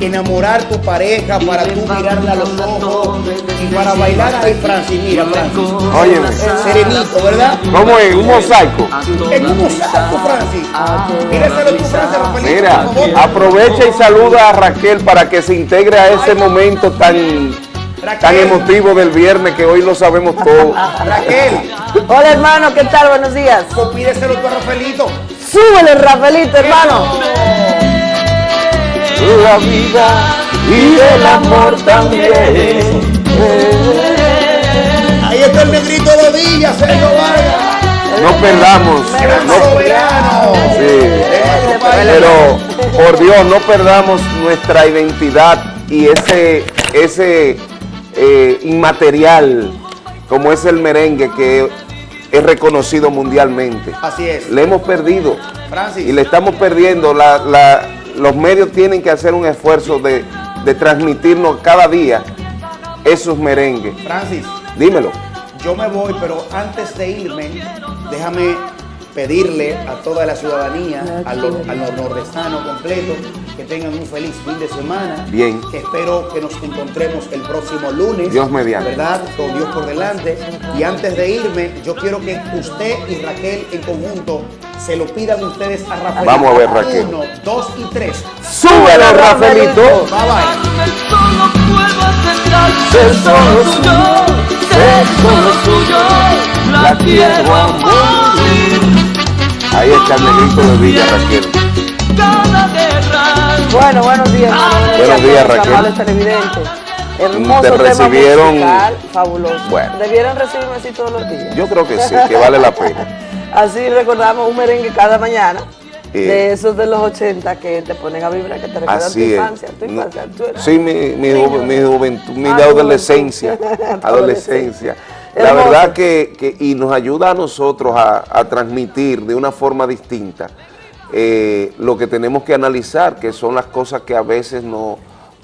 enamorar tu pareja, para tú mirarla a los ojos y para bailar ahí, Francis. Mira, Francis. Óyeme. Serenito, ¿verdad? ¿Cómo es? ¿Un mosaico? En un mosaico, Francis. Míraselo tú, Francis, Rafaelito, Mira, aprovecha y saluda a Raquel para que se integre a ese momento tan, tan emotivo del viernes que hoy lo sabemos todos. Raquel. Hola hermano, ¿qué tal? Buenos días. Pídeselo tú a Rafaelito. Súbele, Rafaelito, hermano. La vida y del amor también. Ahí está el negrito de Villa, Sergio Vargas. no perdamos, no, sí, pero por Dios no perdamos nuestra identidad y ese, ese eh, inmaterial como es el merengue que es reconocido mundialmente. Así es. Le hemos perdido Francis. y le estamos perdiendo. La- la- los medios tienen que hacer un esfuerzo de, de transmitirnos cada día esos merengues. Francis, Dímelo. yo me voy, pero antes de irme, déjame pedirle a toda la ciudadanía, a los, a los nordestanos completos, que tengan un feliz fin de semana. Bien. Que espero que nos encontremos el próximo lunes. Dios mediante. ¿Verdad? Con Dios por delante. Y antes de irme, yo quiero que usted y Raquel en conjunto se lo pidan ustedes a Rafael. Vamos a ver, Raquel. Uno, dos y tres. ¡Súbele, Rafaelito! Bye bye. Suyo, la quiero a morir. Ahí está el negrito de Villa, Raquel. Bueno, buenos días. Buenos días, Raquel. televidentes. Hermoso Te tema recibieron- musical, fabuloso. Bueno. Debieran recibirme así todos los días. Yo creo que sí, que vale la pena. Así recordamos un merengue cada mañana. Eh. de esos de los 80 que te ponen a vibrar, que te recuerdan tu infancia, tu infancia. Tú eras- Sí, mi, mi, ju- mi juventud, mi Ah, adolescencia, adolescencia. La Hermoso. verdad que, que- y nos ayuda a nosotros a, a transmitir de una forma distinta eh, lo que tenemos que analizar, que son las cosas que a veces no,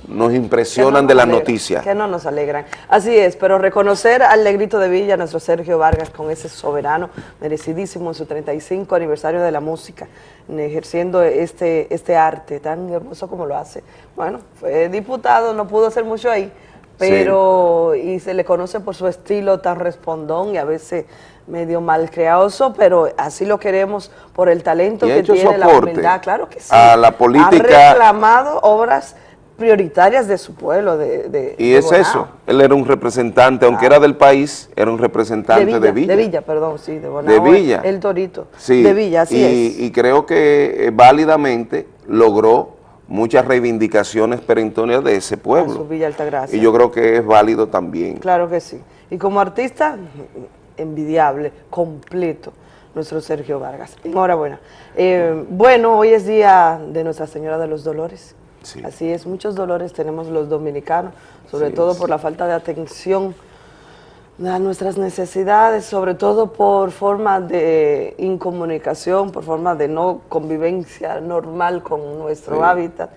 nos impresionan de las noticias. Que no nos alegran. Así es, pero reconocer al Negrito de Villa, nuestro Sergio Vargas, con ese soberano, merecidísimo en su 35 aniversario de la música, ejerciendo este, este arte tan hermoso como lo hace. Bueno, fue diputado, no pudo hacer mucho ahí, pero y se le conoce por su estilo tan respondón y a veces medio malcreadoso, pero así lo queremos por el talento Y que tiene, la humildad, claro que sí. a la política- Ha reclamado obras prioritarias de su pueblo, de, de- Y de es Bonao. eso, él era un representante, aunque era del país, era un representante De Villa, de Villa. de Villa, perdón, sí, de Bonao, De Villa. El, el Torito. Sí, De Villa, así y, es. y creo que eh, válidamente logró muchas reivindicaciones perentorias de ese pueblo. Villa Altagracia. Y yo creo que es válido también. Claro que sí. Y como artista, envidiable, completo, nuestro Sergio Vargas. Enhorabuena. Eh, bueno, hoy es día de Nuestra Señora de los Dolores. Así es, muchos dolores tenemos los dominicanos, sobre Sí, todo sí. por la falta de atención a nuestras necesidades, sobre todo por forma de incomunicación, por forma de no convivencia normal con nuestro Sí. hábitat.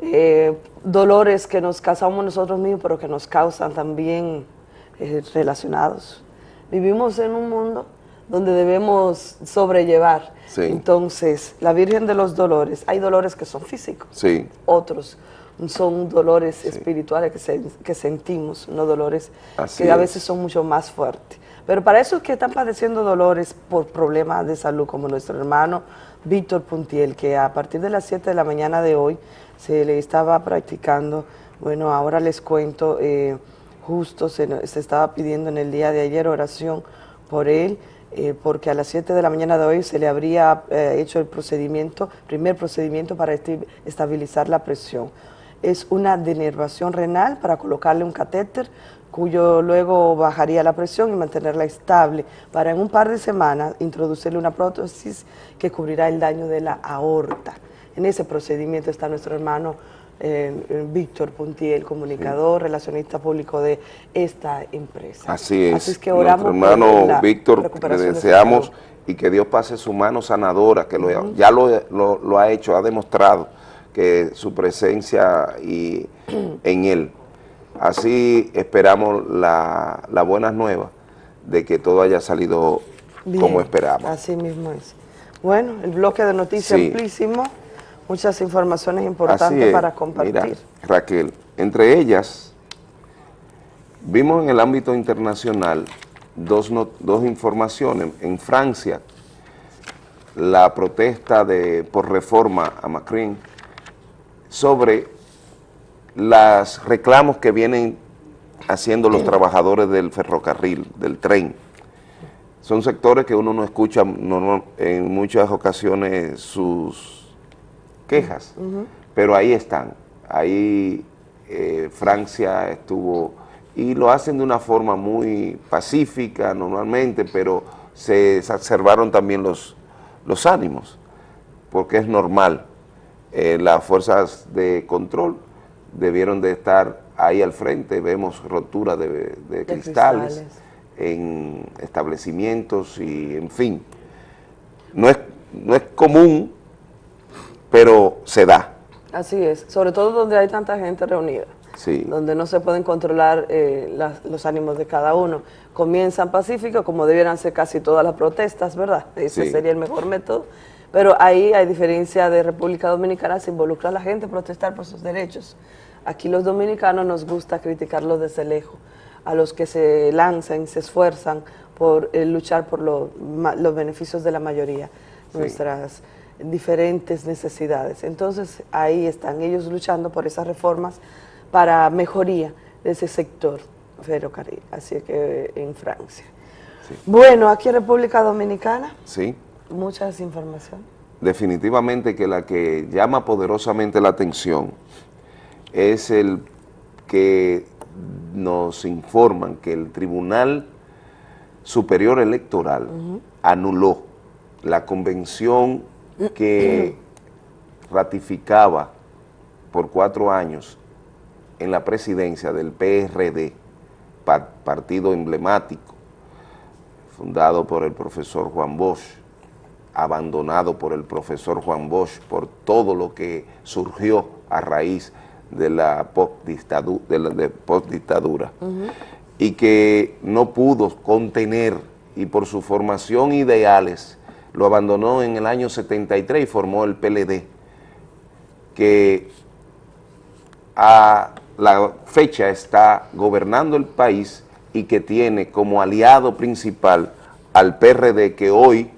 Eh, dolores que nos causamos nosotros mismos, pero que nos causan también eh, relacionados. Vivimos en un mundo donde debemos sobrellevar. Sí. Entonces, la Virgen de los Dolores, hay dolores que son físicos, Sí, otros son dolores espirituales que, se- que sentimos, no dolores Así que a es. veces son mucho más fuertes. Pero para esos que están padeciendo dolores por problemas de salud, como nuestro hermano Víctor Puntiel, que a partir de las 7 de la mañana de hoy se le estaba practicando, bueno, ahora les cuento, eh, justo se, se estaba pidiendo en el día de ayer oración por él, eh, porque a las 7 de la mañana de hoy se le habría eh, hecho el procedimiento, primer procedimiento para estabilizar la presión. Es una denervación renal para colocarle un catéter, cuyo luego bajaría la presión y mantenerla estable, para en un par de semanas introducirle una prótesis que cubrirá el daño de la aorta. En ese procedimiento está nuestro hermano eh, Víctor Puntiel, comunicador, relacionista público de esta empresa. así es. Así es que oramos Nuestro hermano Víctor, le de su deseamos y que Dios pase su mano sanadora, que lo- ya lo, lo- lo ha hecho, ha demostrado que su presencia y en él. Así esperamos la, la buenas nuevas de que todo haya salido Bien, como esperamos. Así mismo es. Bueno, el bloque de noticias Sí. amplísimo, muchas informaciones importantes es. para compartir. Mira, Raquel, entre ellas, vimos en el ámbito internacional dos, no- dos informaciones. En Francia, la protesta de, por reforma a Macron sobre los reclamos que vienen haciendo los trabajadores del ferrocarril, del tren. Son sectores que uno no escucha en muchas ocasiones sus quejas, pero ahí están. Ahí eh, Francia estuvo, y lo hacen de una forma muy pacífica normalmente, pero se exacerbaron también los, los ánimos, porque es normal. Eh, las fuerzas de control debieron de estar ahí al frente, vemos rotura de, de cristales, cristales. en establecimientos y en fin. No es, no es común, pero se da. Así es, sobre todo donde hay tanta gente reunida. Sí. donde no se pueden controlar eh, las- los ánimos de cada uno. Comienzan pacíficos, como debieran ser casi todas las protestas, ¿verdad? Ese Sí. sería el mejor método. Pero ahí, a diferencia de República Dominicana, se involucra a la gente a protestar por sus derechos. Aquí los dominicanos nos gusta criticarlos desde lejos, a los que se lanzan, se esfuerzan por eh, luchar por lo- ma- los beneficios de la mayoría, Sí. nuestras diferentes necesidades. Entonces ahí están ellos luchando por esas reformas para mejoría de ese sector ferrocarril, así que en Francia. Bueno, aquí en República Dominicana, ¿sí? Mucha desinformación. definitivamente que la que llama poderosamente la atención es el que nos informan que el Tribunal Superior Electoral anuló la convención que ratificaba por cuatro años en la presidencia del PRD, pa- partido emblemático, fundado por el profesor Juan Bosch, abandonado por el profesor Juan Bosch por todo lo que surgió a raíz de la postdictadu- de la- de postdictadura. Y que no pudo contener y por su formación ideales lo abandonó en el año 73 y formó el PLD que a la fecha está gobernando el país y que tiene como aliado principal al PRD que hoy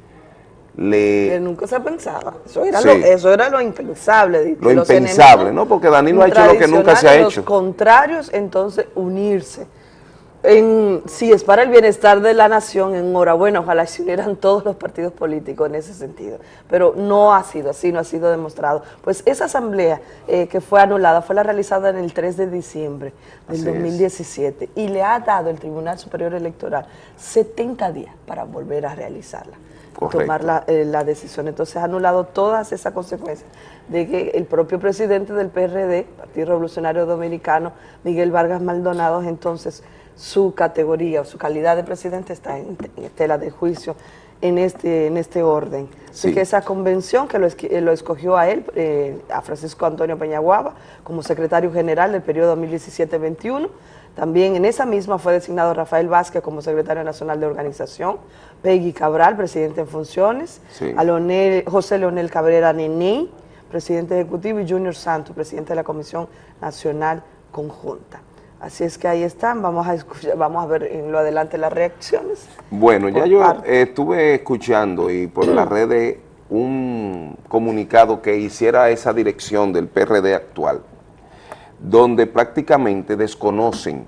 le que nunca se pensaba. Eso era, Sí. lo, eso era lo impensable. Lo los impensable, ¿no? Porque Danilo ha hecho lo que nunca se ha hecho. Los contrarios, entonces, unirse. En, si es para el bienestar de la nación, enhorabuena, ojalá se unieran todos los partidos políticos en ese sentido. Pero no ha sido así, no ha sido demostrado. Pues esa asamblea eh, que fue anulada fue la realizada en el 3 de diciembre del Así es. 2017 y le ha dado el Tribunal Superior Electoral 70 días para volver a realizarla Correcto. tomar la, eh, la decisión. Entonces ha anulado todas esas consecuencias de que el propio presidente del PRD, Partido Revolucionario Dominicano, Miguel Vargas Maldonado, entonces su categoría o su calidad de presidente está en, en tela de juicio en este, en este orden. Así Sí. que esa convención que lo, eh, lo escogió a él, eh, a Francisco Antonio Peñaguaba, como secretario general del periodo 2017-21, también en esa misma fue designado Rafael Vázquez como secretario nacional de organización, Peggy Cabral, presidente en funciones, Sí. a Leonel- José Leonel Cabrera Nené, presidente ejecutivo, y Junior Santos, presidente de la Comisión Nacional Conjunta. Así es que ahí están, vamos a escuchar, vamos a ver en lo adelante las reacciones. Bueno, ya yo eh, estuve escuchando y por las redes un comunicado que hiciera esa dirección del PRD actual, donde prácticamente desconocen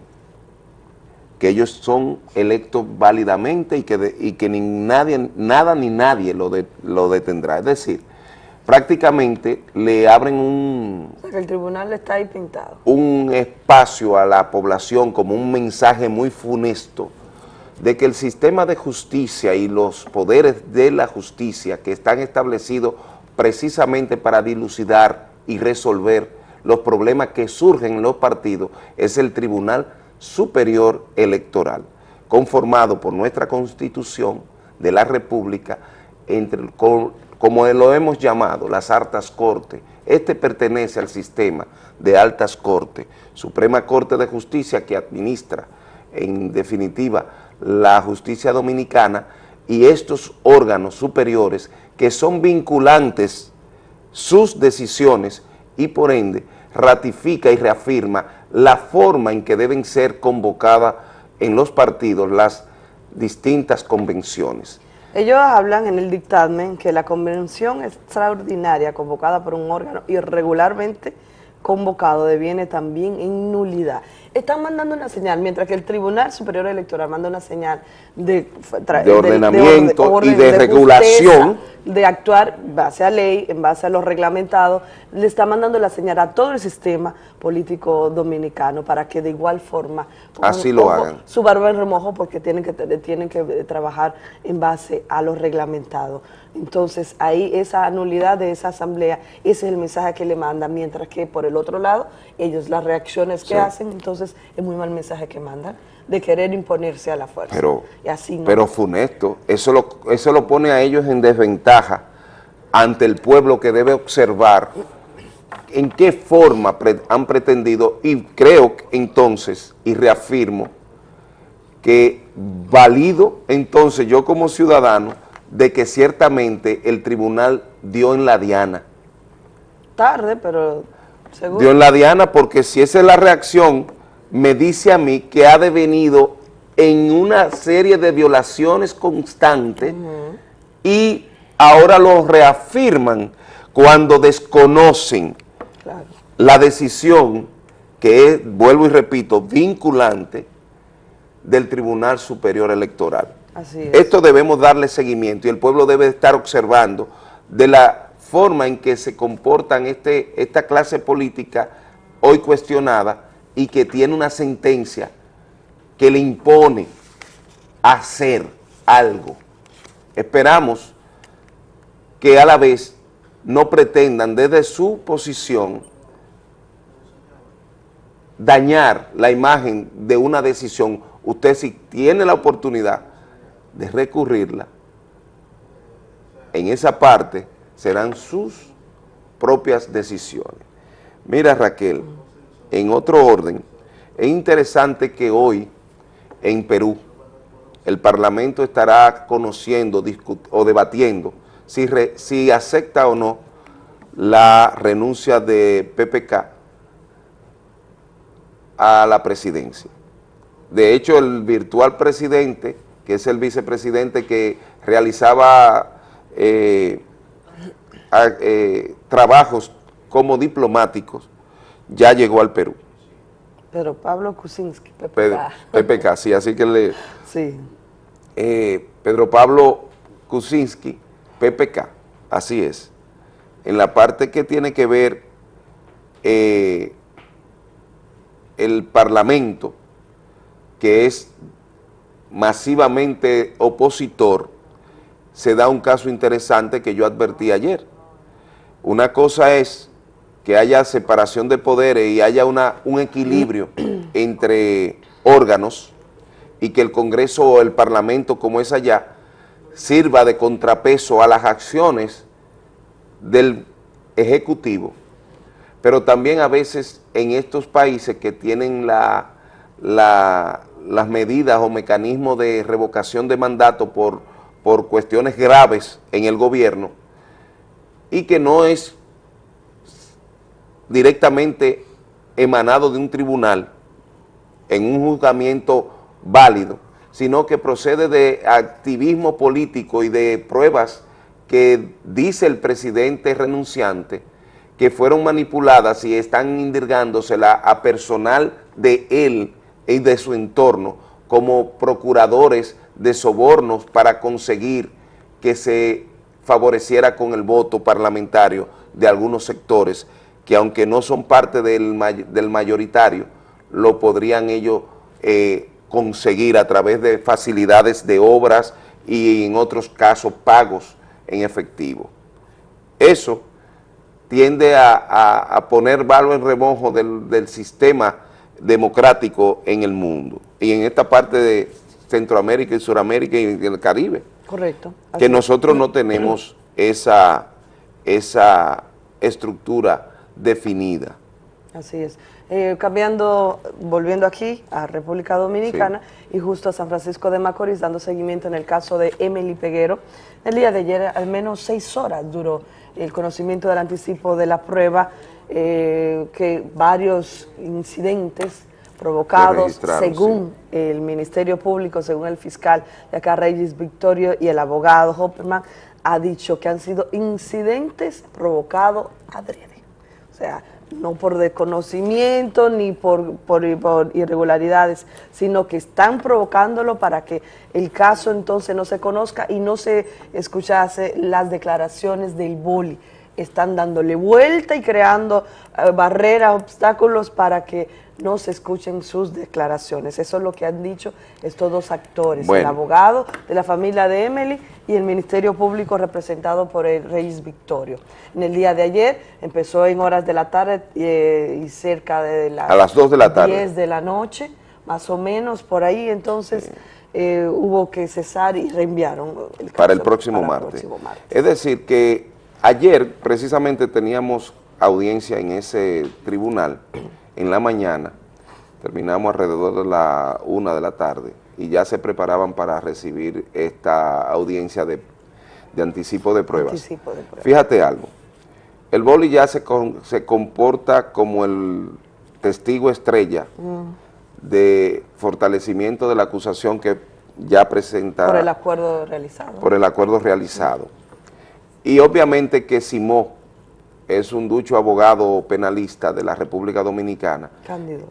que ellos son electos válidamente y que, de- y que ni nadie, nada ni nadie lo, de- lo detendrá. Es decir, prácticamente le abren un, O sea, que el tribunal está ahí pintado. un espacio a la población como un mensaje muy funesto de que el sistema de justicia y los poderes de la justicia que están establecidos precisamente para dilucidar y resolver los problemas que surgen en los partidos es el Tribunal Superior Electoral, conformado por nuestra Constitución de la República, entre, co- como lo hemos llamado, las altas cortes. Este pertenece al sistema de altas cortes, Suprema Corte de Justicia que administra en definitiva la justicia dominicana y estos órganos superiores que son vinculantes sus decisiones y por ende ratifica y reafirma la forma en que deben ser convocadas en los partidos las distintas convenciones. Ellos hablan en el dictamen que la convención extraordinaria convocada por un órgano irregularmente convocado deviene también en nulidad. Están mandando una señal, mientras que el Tribunal Superior Electoral manda una señal de, ordenamiento y de justeza, regulación. de actuar en base a ley, en base a los reglamentados, le está mandando la señal a todo el sistema político dominicano para que de igual forma Así lo hagan. su barba en remojo porque tienen que, tienen que eh, trabajar en base a los reglamentados. Entonces ahí esa nulidad de esa asamblea, ese es el mensaje que le mandan, mientras que por el otro lado, ellos las reacciones que Sí. hacen, entonces es muy mal mensaje que mandan, de querer imponerse a la fuerza. Pero, y así no. pero funesto, eso lo, eso lo pone a ellos en desventaja ante el pueblo que debe observar en qué forma han pretendido, y creo entonces, y reafirmo, que valido entonces yo como ciudadano de que ciertamente el tribunal dio en la diana. Tarde, pero seguro. Dio en la diana porque si esa es la reacción, me dice a mí que ha devenido en una serie de violaciones constantes y ahora lo reafirman cuando desconocen la decisión que es, vuelvo y repito, vinculante del Tribunal Superior Electoral. Esto debemos darle seguimiento y el pueblo debe estar observando de la forma en que se comportan este, esta clase política hoy cuestionada y que tiene una sentencia que le impone hacer algo. Esperamos que a la vez no pretendan desde su posición dañar la imagen de una decisión. Usted si tiene la oportunidad de recurrirla, en esa parte serán sus propias decisiones. Mira Raquel, en otro orden, es interesante que hoy en Perú el Parlamento estará conociendo o debatiendo si, re- si acepta o no la renuncia de PPK a la presidencia. De hecho, el virtual presidente, que es el vicepresidente que realizaba eh, a- eh, trabajos como diplomáticos, ya llegó al Perú. Pero Pablo Kuczynski, PPK. Pedro- PPK, sí, así que le... Sí. eh, Pedro Pablo Kuczynski, PPK, así es. En la parte que tiene que ver el Parlamento, que es masivamente opositor, se da un caso interesante que yo advertí ayer. Una cosa es que haya separación de poderes y haya una, un equilibrio entre órganos y que el Congreso o el Parlamento, como es allá, sirva de contrapeso a las acciones del Ejecutivo, pero también a veces en estos países que tienen la, la- las medidas o mecanismos de revocación de mandato por, por cuestiones graves en el gobierno y que no es directamente emanado de un tribunal en un juzgamiento válido, sino que procede de activismo político y de pruebas que dice el presidente renunciante que fueron manipuladas y están indirgándosela a personal de él y de su entorno como procuradores de sobornos para conseguir que se favoreciera con el voto parlamentario de algunos sectores que aunque no son parte del, del mayoritario, lo podrían ellos eh, conseguir a través de facilidades de obras y en otros casos pagos en efectivo. Eso tiende a, a- poner balo en remojo del, del sistema democrático en el mundo y en esta parte de Centroamérica y Suramérica y en el Caribe Correcto. Así que es. nosotros no tenemos esa, esa estructura definida. Así es. Eh, cambiando, volviendo aquí a República Dominicana y justo a San Francisco de Macorís, dando seguimiento en el caso de Emily Peguero. El día de ayer, al menos seis horas duró el conocimiento del anticipo de la prueba, eh, que varios incidentes provocados, según el Ministerio Público, según el fiscal de acá, Regis Victorio, y el abogado Hopperman, ha dicho que han sido incidentes provocados adrede. O sea, no por desconocimiento ni por, por, por irregularidades, sino que están provocándolo para que el caso entonces no se conozca y no se escuchase las declaraciones del boli. Están dándole vuelta y creando eh, barreras, obstáculos para que no se escuchen sus declaraciones. Eso es lo que han dicho estos dos actores, el abogado de la familia de Emily y el Ministerio Público representado por el Reyes Victorio. En el día de ayer empezó en horas de la tarde eh, y cerca de las, A las dos de la tarde. 10 de la noche, más o menos por ahí, entonces eh, hubo que cesar y reenviaron el caso para el próximo para el martes. próximo martes. Es decir, que ayer precisamente teníamos audiencia en ese tribunal en la mañana, terminamos alrededor de la una de la tarde y ya se preparaban para recibir esta audiencia de, de anticipo de pruebas. Anticipo de pruebas. Fíjate algo, el boli ya se, con- se comporta como el testigo estrella Mm, de fortalecimiento de la acusación que ya presenta por el acuerdo realizado. por el acuerdo realizado. Y obviamente que Simó es un ducho abogado penalista de la República Dominicana Cándido.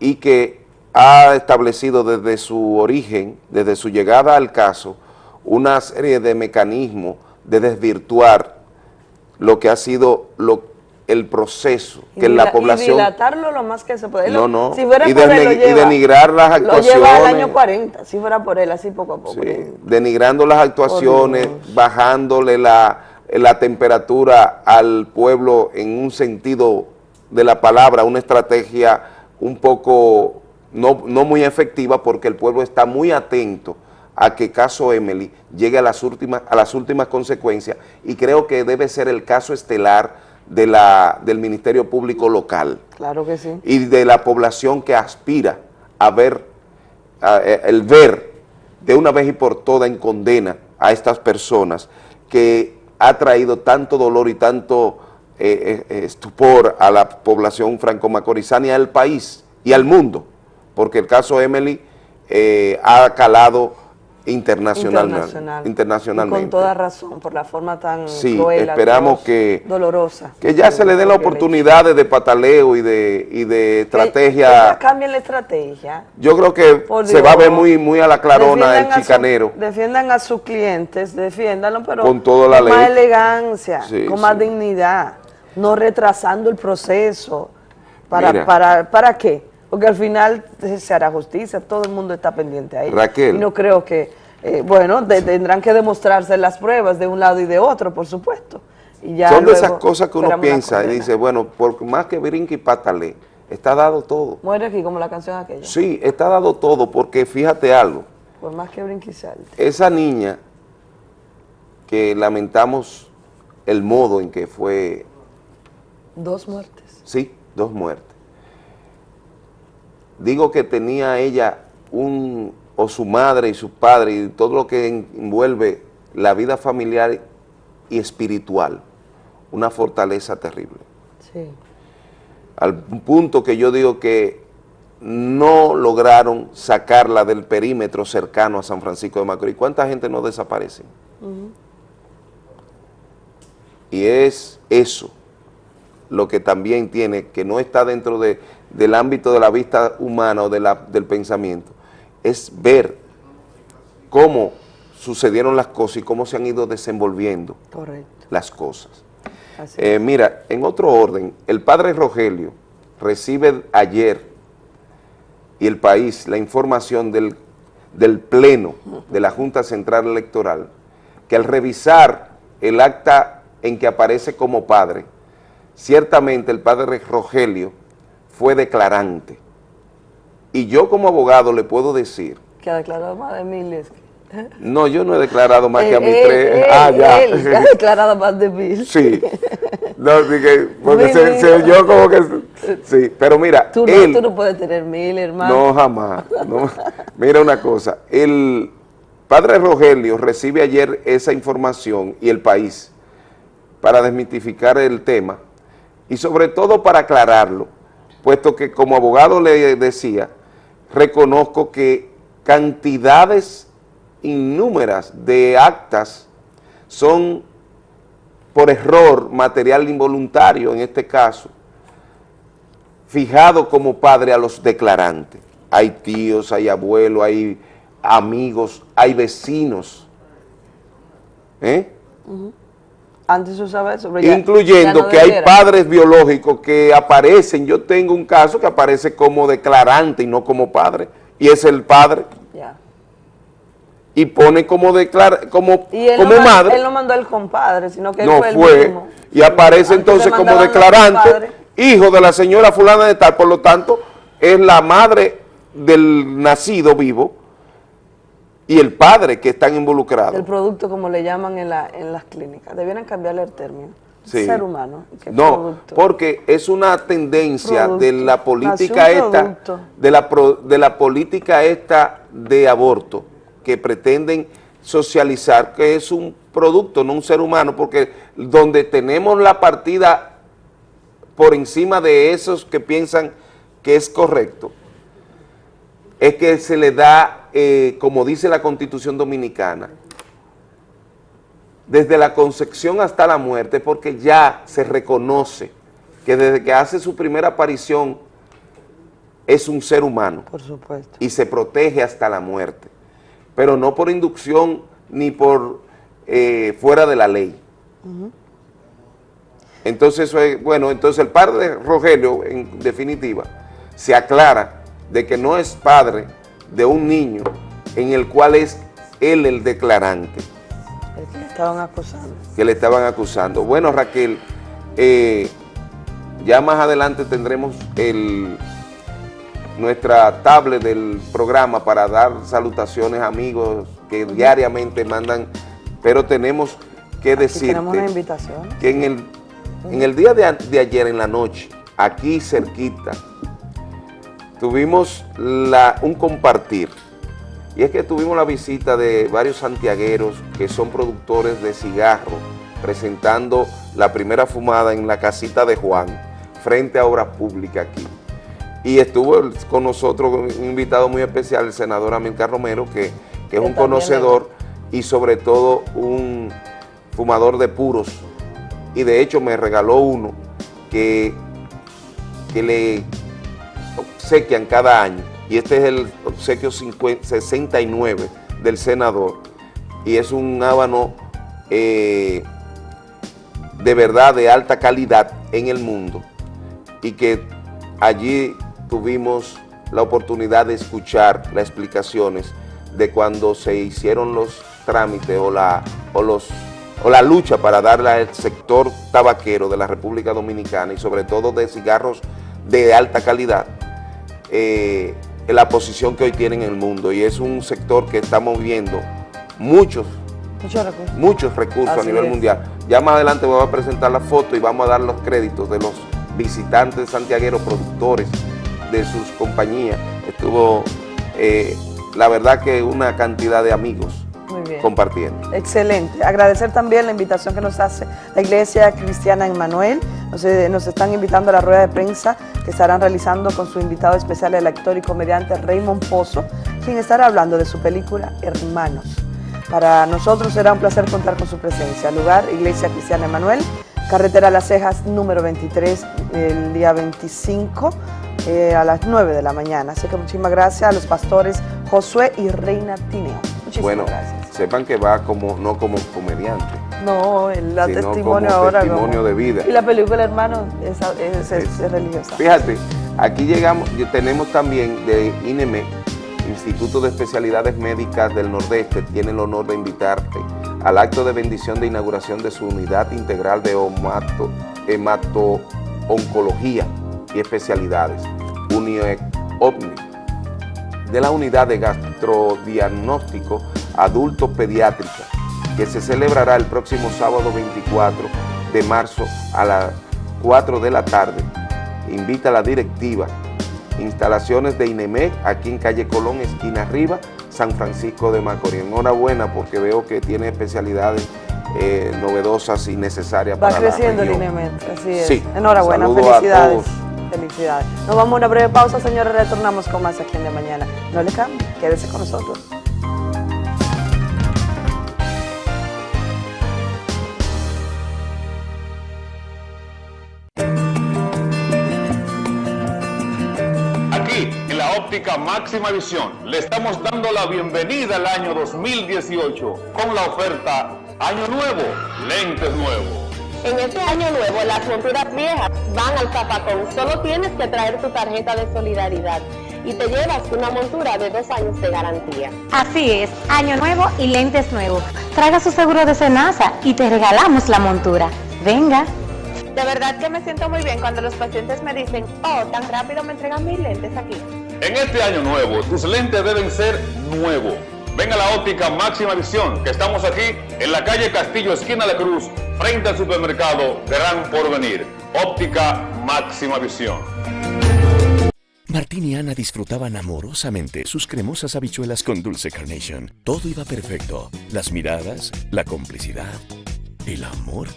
y que ha establecido desde su origen, desde su llegada al caso, una serie de mecanismos de desvirtuar lo que ha sido lo- el proceso Y que la población... Y dilatarlo lo más que se puede. No, no. Si fuera Y por él, lo y lleva. denigrar las Lo lleva al actuaciones. año 40, si fuera por él, así poco a poco. Sí, denigrando las actuaciones, bajándole la, la temperatura al pueblo en un sentido de la palabra, una estrategia un poco no, no muy efectiva porque el pueblo está muy atento a que caso Emily llegue a las últimas, a las últimas consecuencias y creo que debe ser el caso estelar de la, del Ministerio Público local Claro que sí. y de la población que aspira a ver, a- eh, el ver de una vez y por todas en condena a estas personas que ha traído tanto dolor y tanto eh, eh, estupor a la población franco-macorizana y al país y al mundo, porque el caso Emily eh, ha calado internacionalmente. Internacional. Y internacionalmente. con toda razón, por la forma tan Sí, cruel, esperamos que- dolorosa. Que ya se le den las oportunidades de pataleo y de, y de estrategia. Cambien la estrategia. Yo creo que se va a ver muy, muy a la clarona el a su- chicanero. defiendan a sus clientes, defiéndanlo, pero Con toda la con más elegancia, Sí, con más dignidad, no retrasando el proceso. ¿Para, Mira. para, ¿Para qué? Porque al final se hará justicia, todo el mundo está pendiente ahí. Raquel. Y no creo que, eh, bueno, de- tendrán que demostrarse las pruebas de un lado y de otro, por supuesto. Y ya Son de esas cosas que uno piensa y dice, bueno, por más que brinque y patale, está dado todo. Muere aquí como la canción aquella. Sí, está dado todo, porque fíjate algo, Por más que brinque y salte. esa niña que lamentamos el modo en que fue, Dos muertes. sí, dos muertes. Digo que tenía ella un, o su madre y su padre y todo lo que envuelve la vida familiar y espiritual, una fortaleza terrible. Sí. al punto que yo digo que no lograron sacarla del perímetro cercano a San Francisco de Macorís. ¿Cuánta gente no desaparece? Y es eso lo que también tiene, que no está dentro de- del ámbito de la vista humana o de la- del pensamiento, es ver cómo sucedieron las cosas y cómo se han ido desenvolviendo Correcto. las cosas. Eh, mira, en otro orden, el padre Rogelio recibe ayer y el país la información del, del Pleno de la Junta Central Electoral que al revisar el acta en que aparece como padre, ciertamente el padre Rogelio fue declarante. Y yo como abogado le puedo decir, Que ha declarado más de miles. no, yo no he declarado más que a mis Él- tres. él- ah, ya. él ha declarado más de mil. Sí. No, porque se, oyó como que... Sí, pero mira, Tú no, él... tú no puedes tener mil, hermano. No, jamás. no. Mira una cosa, el padre Rogelio recibe ayer esa información y el país para desmitificar el tema y sobre todo para aclararlo, puesto que como abogado le decía, reconozco que cantidades innúmeras de actas son por error material involuntario en este caso, fijado como padre a los declarantes. Hay tíos, hay abuelos, hay amigos, hay vecinos. ¿Eh? Antes se usaba eso, pero ya- Incluyendo ya no que hay padres biológicos que aparecen, yo tengo un caso que aparece como declarante y no como padre, y es el padre, Ya. y pone como declara, como, Y él, como no, madre, él no mandó el compadre, sino que él no fue el fue, mismo. y aparece Antes entonces como declarante, hijo de la señora fulana de tal, por lo tanto, es la madre del nacido vivo y el padre que están involucrados. El producto, como le llaman en, la, en las clínicas. Debieran cambiarle el término. Sí. Ser humano. ¿Qué No, producto? porque es una tendencia Producto. de la política esta, de la, pro- de la política esta de aborto, que pretenden socializar que es un producto, no un ser humano, porque donde tenemos la partida por encima de esos que piensan que es correcto, es que se le da, eh, como dice la Constitución Dominicana, desde la concepción hasta la muerte, porque ya se reconoce que desde que hace su primera aparición es un ser humano Por supuesto. y se protege hasta la muerte, pero no por inducción ni por eh, fuera de la ley. Entonces, eso es- bueno, entonces el padre de Rogelio, en definitiva, se aclara de que no es padre de un niño en el cual es él el declarante El que le estaban acusando. que le estaban acusando. Bueno, Raquel, eh, ya más adelante tendremos el, nuestra tablet del programa para dar salutaciones a amigos que diariamente mandan, pero tenemos que Aquí decirte tenemos una invitación. que en el, en el día de, de ayer en la noche, aquí cerquita, tuvimos la- un compartir. Y es que tuvimos la visita de varios santiagueros que son productores de cigarro, presentando la primera fumada en la casita de Juan, frente a Obras Públicas aquí. Y estuvo con nosotros un invitado muy especial, el senador Amilcar Romero, que, que es un conocedor y sobre todo un fumador de puros. Y de hecho me regaló uno que, que le obsequian cada año. Y este es el obsequio 50 69 del senador. Y es un hábano eh, de verdad de alta calidad en el mundo. Y que allí tuvimos la oportunidad de escuchar las explicaciones de cuando se hicieron los trámites o la, o los, o la lucha para darle al sector tabaquero de la República Dominicana y sobre todo de cigarros de alta calidad, eh, la posición que hoy tienen en el mundo. Y es un sector que está moviendo muchos Muchos recursos. muchos recursos Así a nivel es. mundial. Ya más adelante voy a presentar la foto y vamos a dar los créditos de los visitantes santiagueros, productores de sus compañías. Estuvo, eh, la verdad que una cantidad de amigos bien. compartiendo. Excelente. Agradecer también la invitación que nos hace la Iglesia Cristiana Emmanuel. Nos, eh, nos están invitando a la rueda de prensa que estarán realizando con su invitado especial, el actor y comediante Raymond Pozo, quien estará hablando de su película Hermanos. Para nosotros será un placer contar con su presencia. Lugar, Iglesia Cristiana Emanuel, carretera Las Cejas número 23, el día 25 eh, a las 9 de la mañana. Así que muchísimas gracias a los pastores Josué y Reina Tineo. Muchísimas Bueno, gracias. Sepan que va como no como comediante, No, el la testimonio como ahora. testimonio como- de vida. Y la película Hermano es, es- es- es religiosa. Fíjate, aquí llegamos, tenemos también de INEME, Instituto de Especialidades Médicas del Nordeste, tiene el honor de invitarte al acto de bendición de inauguración de su unidad integral de hemato-oncología y especialidades, UNIOEC OVNI, de la unidad de gastrodiagnóstico adulto pediátrica, que se celebrará el próximo sábado 24 de marzo a las 4 de la tarde. Invita a la directiva. Instalaciones de INEMEC aquí en calle Colón, esquina arriba, San Francisco de Macorís. Enhorabuena porque veo que tiene especialidades eh, novedosas y necesarias Va para la creciendo el así es. Sí. Enhorabuena, Saludo a felicidades. todos. Felicidades. Nos vamos a una breve pausa, señores, retornamos con más aquí en de mañana. No le cambie, quédese con nosotros. óptica máxima visión le estamos dando la bienvenida al año 2018 con la oferta Año Nuevo, lentes nuevos. En este año nuevo, las monturas viejas van al zapacón. Solo tienes que traer tu tarjeta de solidaridad y te llevas una montura de dos años de garantía. Así es, año nuevo y lentes nuevos. Traiga su seguro de Senasa y te regalamos la montura. Venga. De verdad que me siento muy bien cuando los pacientes me dicen, oh, tan rápido me entregan mis lentes aquí. En este año nuevo, tus lentes deben ser nuevos. Ven a la óptica máxima visión, que estamos aquí en la calle Castillo, esquina La Cruz, frente al supermercado Gran Porvenir. Óptica máxima visión. Martín y Ana disfrutaban amorosamente sus cremosas habichuelas con dulce carnation. Todo iba perfecto. Las miradas, la complicidad, el amor.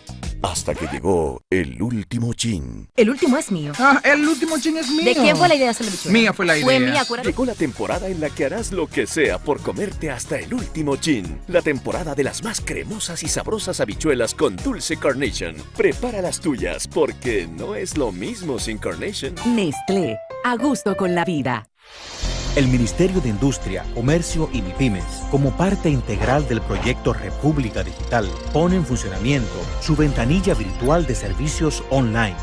Hasta que llegó el último chin. El último es mío. Ah, el último chin es mío. ¿De quién fue la idea de hacer la bichuela? Mía fue la idea. Fue mía, acuérdate. Llegó la temporada en la que harás lo que sea por comerte hasta el último chin. La temporada de las más cremosas y sabrosas habichuelas con dulce carnation. Prepara las tuyas porque no es lo mismo sin carnation. Nestlé, a gusto con la vida. El Ministerio de Industria, Comercio y MIPIMES, como parte integral del proyecto República Digital, pone en funcionamiento su ventanilla virtual de servicios online,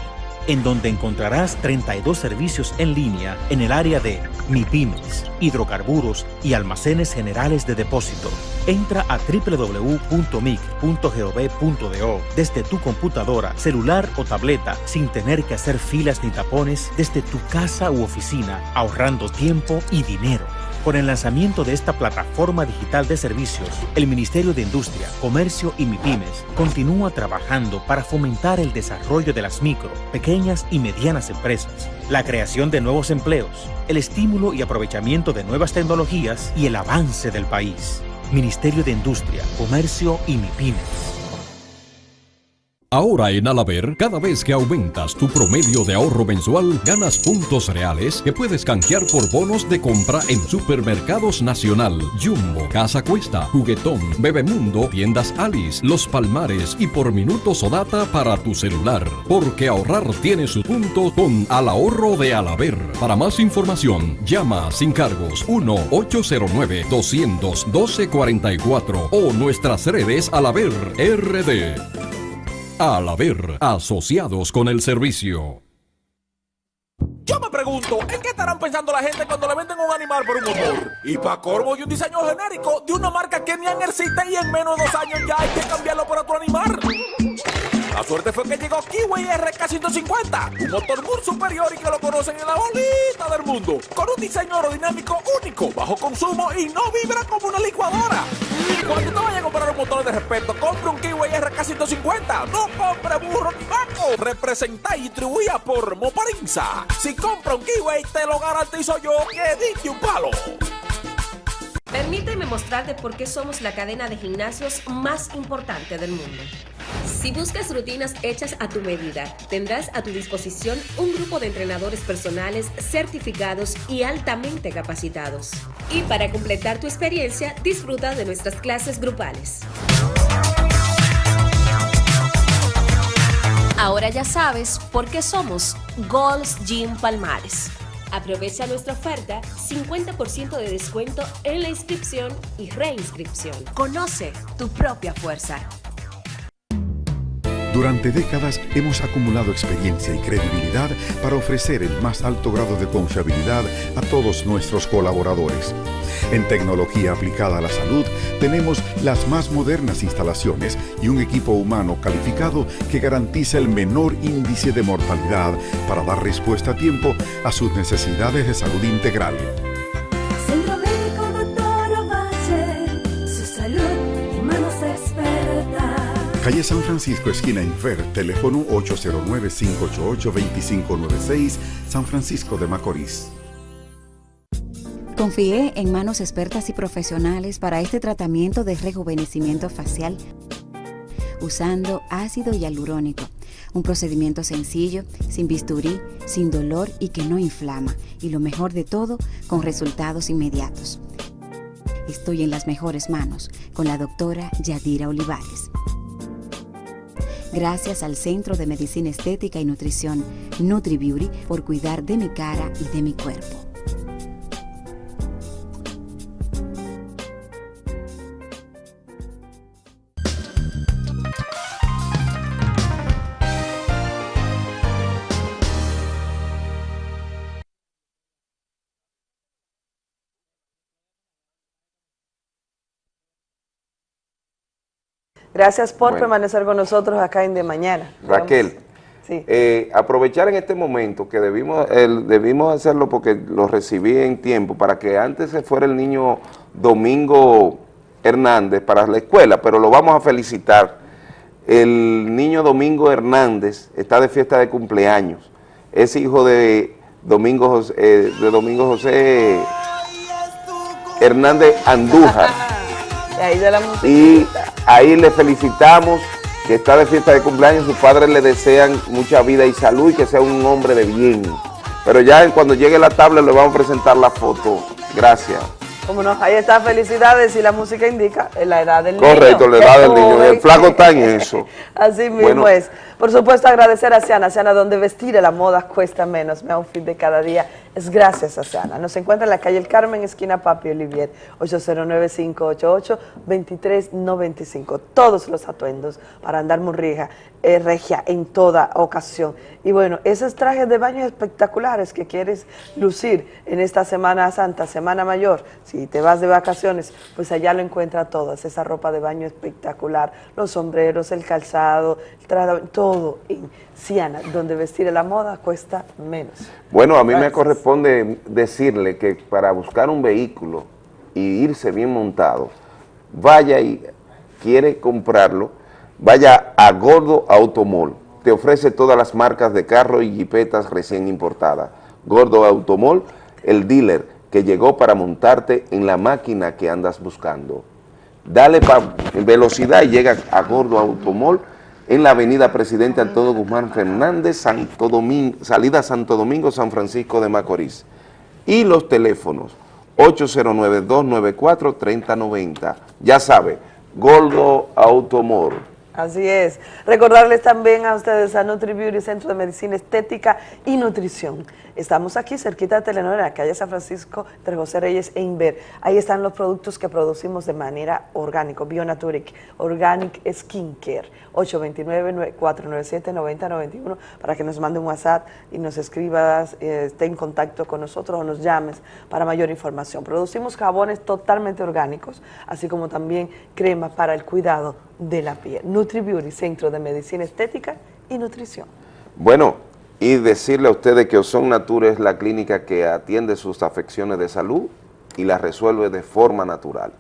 en donde encontrarás 32 servicios en línea en el área de MIPIMES, hidrocarburos y almacenes generales de depósito. Entra a www.mic.gov.do desde tu computadora, celular o tableta sin tener que hacer filas ni tapones desde tu casa u oficina, ahorrando tiempo y dinero. Con el lanzamiento de esta plataforma digital de servicios, el Ministerio de Industria, Comercio y MIPIMES continúa trabajando para fomentar el desarrollo de las micro, pequeñas y medianas empresas, la creación de nuevos empleos, el estímulo y aprovechamiento de nuevas tecnologías y el avance del país. Ministerio de Industria, Comercio y MIPIMES. Ahora en Alaber, cada vez que aumentas tu promedio de ahorro mensual, ganas puntos reales que puedes canjear por bonos de compra en Supermercados Nacional, Jumbo, Casa Cuesta, Juguetón, Bebemundo, Tiendas Alice, Los Palmares y por minutos o data para tu celular. Porque ahorrar tiene su punto con Al Ahorro de Alaber. Para más información, llama sin cargos 1-809-200-1244 o nuestras redes Alaber RD. Al haber asociados con el servicio. Yo me pregunto, ¿en qué estarán pensando la gente cuando le venden un animal por un motor? Y para corvo y un diseño genérico de una marca que ni existe y en menos de dos años ya hay que cambiarlo por otro animal. La suerte fue que llegó Kiwi RK150, un motor muy superior y que lo conocen en la bolita del mundo, con un diseño aerodinámico único, bajo consumo y no vibra como una licuadora. Cuando te vayas a comprar un motor de respeto, compre un Kiwi RK150, no compre burro ni vaco. Representa y distribuida por Moparinza. Si compra un Kiwi, te lo garantizo yo que diste un palo. Permíteme mostrarte por qué somos la cadena de gimnasios más importante del mundo. Si buscas rutinas hechas a tu medida, tendrás a tu disposición un grupo de entrenadores personales certificados y altamente capacitados. Y para completar tu experiencia, disfruta de nuestras clases grupales. Ahora ya sabes por qué somos Gold's Gym Palmares. Aprovecha nuestra oferta 50% de descuento en la inscripción y reinscripción. Conoce tu propia fuerza. Durante décadas hemos acumulado experiencia y credibilidad para ofrecer el más alto grado de confiabilidad a todos nuestros colaboradores. En tecnología aplicada a la salud tenemos las más modernas instalaciones y un equipo humano calificado que garantiza el menor índice de mortalidad para dar respuesta a tiempo a sus necesidades de salud integral. Calle San Francisco, esquina Infer, teléfono 809-588-2596, San Francisco de Macorís. Confié en manos expertas y profesionales para este tratamiento de rejuvenecimiento facial usando ácido hialurónico, un procedimiento sencillo, sin bisturí, sin dolor y que no inflama, y lo mejor de todo, con resultados inmediatos. Estoy en las mejores manos con la doctora Yadira Olivares. Gracias al Centro de Medicina Estética y Nutrición NutriBeauty por cuidar de mi cara y de mi cuerpo. Gracias por Bueno. permanecer con nosotros acá en De Mañana. Raquel, Sí. eh, aprovechar en este momento que debimos, el- debimos hacerlo porque lo recibí en tiempo para que antes se fuera el niño Domingo Hernández para la escuela, pero lo vamos a felicitar. El niño Domingo Hernández está de fiesta de cumpleaños. Es hijo de Domingo José, eh, de Domingo José Hernández Andújar. Y ahí de la música. Y ahí le felicitamos que está de fiesta de cumpleaños, sus padres le desean mucha vida y salud y que sea un hombre de bien. Pero ya cuando llegue la tabla le vamos a presentar la foto. Gracias. Como no, ahí está, felicidades y la música indica eh, la edad del niño. Correcto, la edad del niño. El flaco está en eso. Así mismo Bueno. es. Por supuesto, agradecer a Siana. Siana, donde vestir a la moda cuesta menos. Mi outfit de cada día es gracias a Siana. Nos encuentra en la calle El Carmen, esquina Papi Olivier, 809-588-2395. Todos los atuendos para andar muy regia, eh, regia en toda ocasión. Y bueno, esos trajes de baño espectaculares que quieres lucir en esta Semana Santa, Semana Mayor, si te vas de vacaciones, pues allá lo encuentras todas, esa ropa de baño espectacular, los sombreros, el calzado, el traje todo Siana, donde vestir a la moda cuesta menos. Bueno, a mí me corresponde decirle que para buscar un vehículo y irse bien montado, vaya y quiere comprarlo, vaya a Gordo Automol. Te ofrece todas las marcas de carro y jipetas recién importadas. Gordo Automol, el dealer que llegó para montarte en la máquina que andas buscando. Dale pa- velocidad y llega a Gordo Automol en la avenida Presidente Antonio Guzmán Fernández, Santo Domingo, salida Santo Domingo, San Francisco de Macorís. Y los teléfonos 809-294-3090. Ya sabe, Gordo Automol. Así es. Recordarles también a ustedes a Nutri Beauty, Centro de Medicina Estética y Nutrición. Estamos aquí cerquita de Telenor, en la calle San Francisco, entre José Reyes e Inver. Ahí están los productos que producimos de manera orgánica, Bionaturic, Organic Skincare, 829-497-9091, para que nos mande un WhatsApp y nos escribas, eh, esté en contacto con nosotros o nos llames para mayor información. Producimos jabones totalmente orgánicos, así como también crema para el cuidado de la piel. Nutri Beauty, Centro de Medicina Estética y Nutrición. Bueno, y decirle a ustedes que Ozon Nature es la clínica que atiende sus afecciones de salud y las resuelve de forma natural.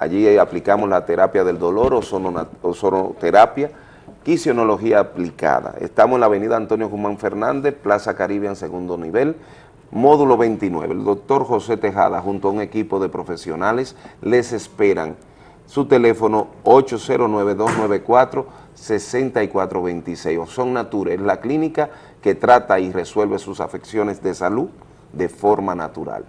Allí aplicamos la terapia del dolor, ozono- ozonoterapia, quisionología aplicada. Estamos en la avenida Antonio Guzmán Fernández, Plaza Caribe en segundo nivel, módulo 29. El doctor José Tejada junto a un equipo de profesionales les esperan. Su teléfono 809-294-6426. Ozon Nature es la clínica que trata y resuelve sus afecciones de salud de forma natural.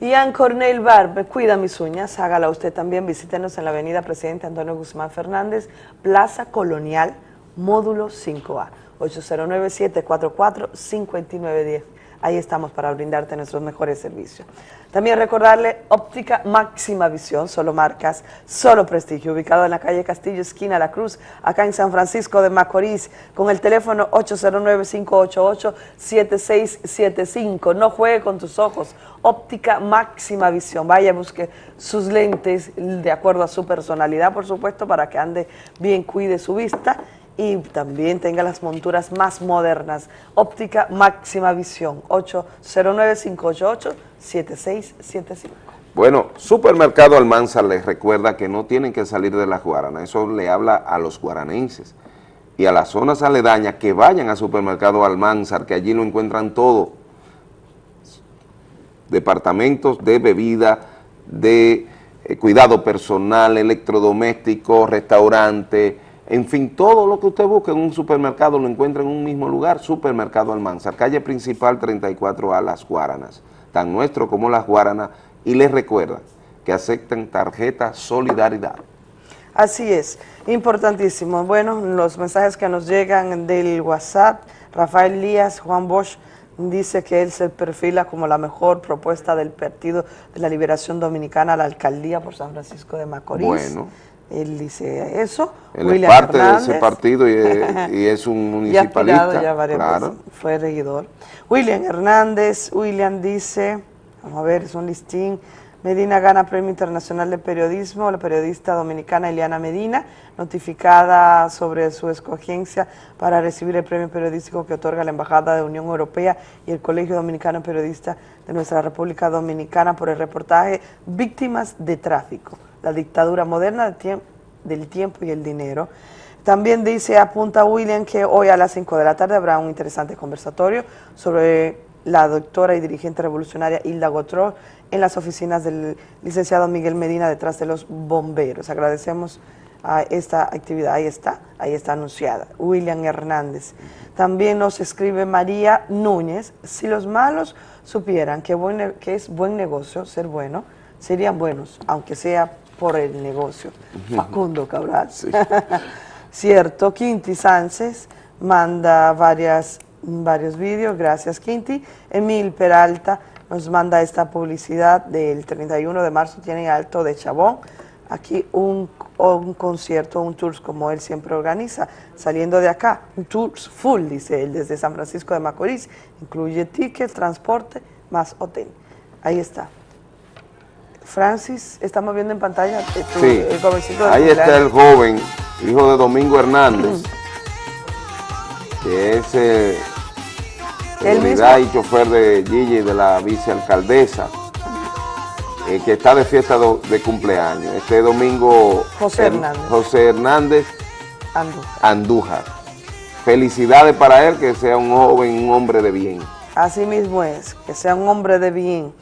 Ian Cornell Barber, cuida mis uñas, hágala usted también, visítenos en la avenida Presidente Antonio Guzmán Fernández, Plaza Colonial, módulo 5A, 809-744-5910. Ahí estamos para brindarte nuestros mejores servicios. También recordarle Óptica Máxima Visión, solo marcas, solo prestigio, ubicado en la calle Castillo, esquina La Cruz, acá en San Francisco de Macorís, con el teléfono 809-588-7675. No juegue con tus ojos. Óptica Máxima Visión. Vaya, busque sus lentes de acuerdo a su personalidad, por supuesto, para que ande bien, cuide su vista y también tenga las monturas más modernas. Óptica Máxima Visión, 809-588-7675. Bueno, Supermercado Almanza les recuerda que no tienen que salir de las Guaranas, eso le habla a los guaranenses y a las zonas aledañas que vayan a Supermercado Almanzar, que allí lo encuentran todo, departamentos de bebida, de eh, cuidado personal, electrodoméstico, restaurante, en fin, todo lo que usted busque en un supermercado lo encuentra en un mismo lugar, Supermercado Almanzar, calle principal 34A Las Guaranas, tan nuestro como Las Guaranas, y les recuerda que aceptan tarjeta Solidaridad. Así es, importantísimo. Bueno, los mensajes que nos llegan del WhatsApp, Rafael Lías, Juan Bosch, dice que él se perfila como la mejor propuesta del Partido de la Liberación Dominicana a la alcaldía por San Francisco de Macorís. Bueno. Él dice eso. Él William es parte de ese Hernández. partido y es, y es un municipalista. ya varias claro. veces, fue regidor. William Hernández, William dice, vamos a ver, es un listín Medina gana Premio Internacional de Periodismo, la periodista dominicana Eliana Medina, notificada sobre su escogencia para recibir el premio periodístico que otorga la Embajada de Unión Europea y el Colegio Dominicano de Periodistas de nuestra República Dominicana por el reportaje Víctimas de Tráfico, la dictadura moderna del tiempo y el dinero. También dice, apunta William, que hoy a las 5 de la tarde habrá un interesante conversatorio sobre la doctora y dirigente revolucionaria Hilda Gotró en las oficinas del licenciado Miguel Medina detrás de los bomberos. Agradecemos a esta actividad, ahí está, ahí está anunciada. William Hernández. También nos escribe María Núñez, si los malos supieran que es buen negocio ser bueno, serían buenos, aunque sea por el negocio. Facundo Cabral. Cierto, Quinti Sánchez manda varias, varios vídeos, gracias Quinti. Emil Peralta nos manda esta publicidad del 31 de marzo, tiene Alto de Chabón. Aquí un, un concierto, un tour como él siempre organiza, saliendo de acá, un tour full, dice él, desde San Francisco de Macorís, incluye ticket, transporte, más hotel. Ahí está. Francis, estamos viendo en pantalla eh, tu- Sí, el jovencito ahí está el joven, hijo de Domingo Hernández, que es eh, seguridad y chofer de Gigi, de la vicealcaldesa, eh, que está de fiesta do- de cumpleaños. Este domingo José Her- Hernández. José Hernández. Andújar. Felicidades para él, que sea un joven, un hombre de bien. Así mismo es, que sea un hombre de bien.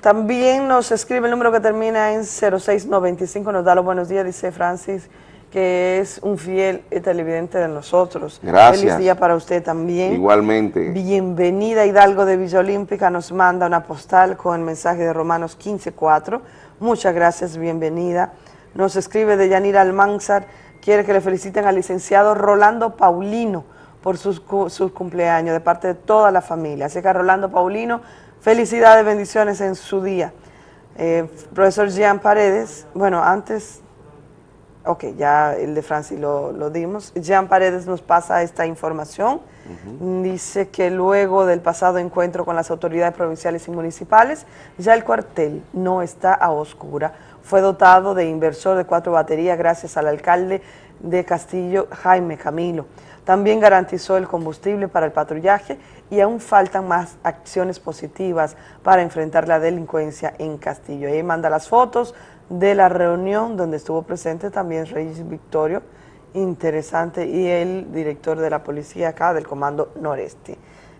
También nos escribe el número que termina en 0695, nos da los buenos días, dice Francis, que es un fiel televidente de nosotros. Gracias. Feliz día para usted también. Igualmente. Bienvenida Hidalgo de Villa Olímpica, nos manda una postal con el mensaje de Romanos 15.4. Muchas gracias, bienvenida. Nos escribe de Yanira Almanzar, quiere que le feliciten al licenciado Rolando Paulino por sus, sus cumpleaños de parte de toda la familia. Así que a Rolando Paulino, felicidades, bendiciones en su día. Eh, profesor Jean Paredes, bueno, antes Ok, ya el de Francis lo, lo dimos. Jean Paredes nos pasa esta información. Dice que luego del pasado encuentro con las autoridades provinciales y municipales, ya el cuartel no está a oscura. Fue dotado de inversor de cuatro baterías gracias al alcalde de Castillo, Jaime Camilo. También garantizó el combustible para el patrullaje y aún faltan más acciones positivas para enfrentar la delincuencia en Castillo. Ahí manda las fotos de la reunión donde estuvo presente también Reyes Victorio, interesante, y el director de la policía acá del Comando Noreste,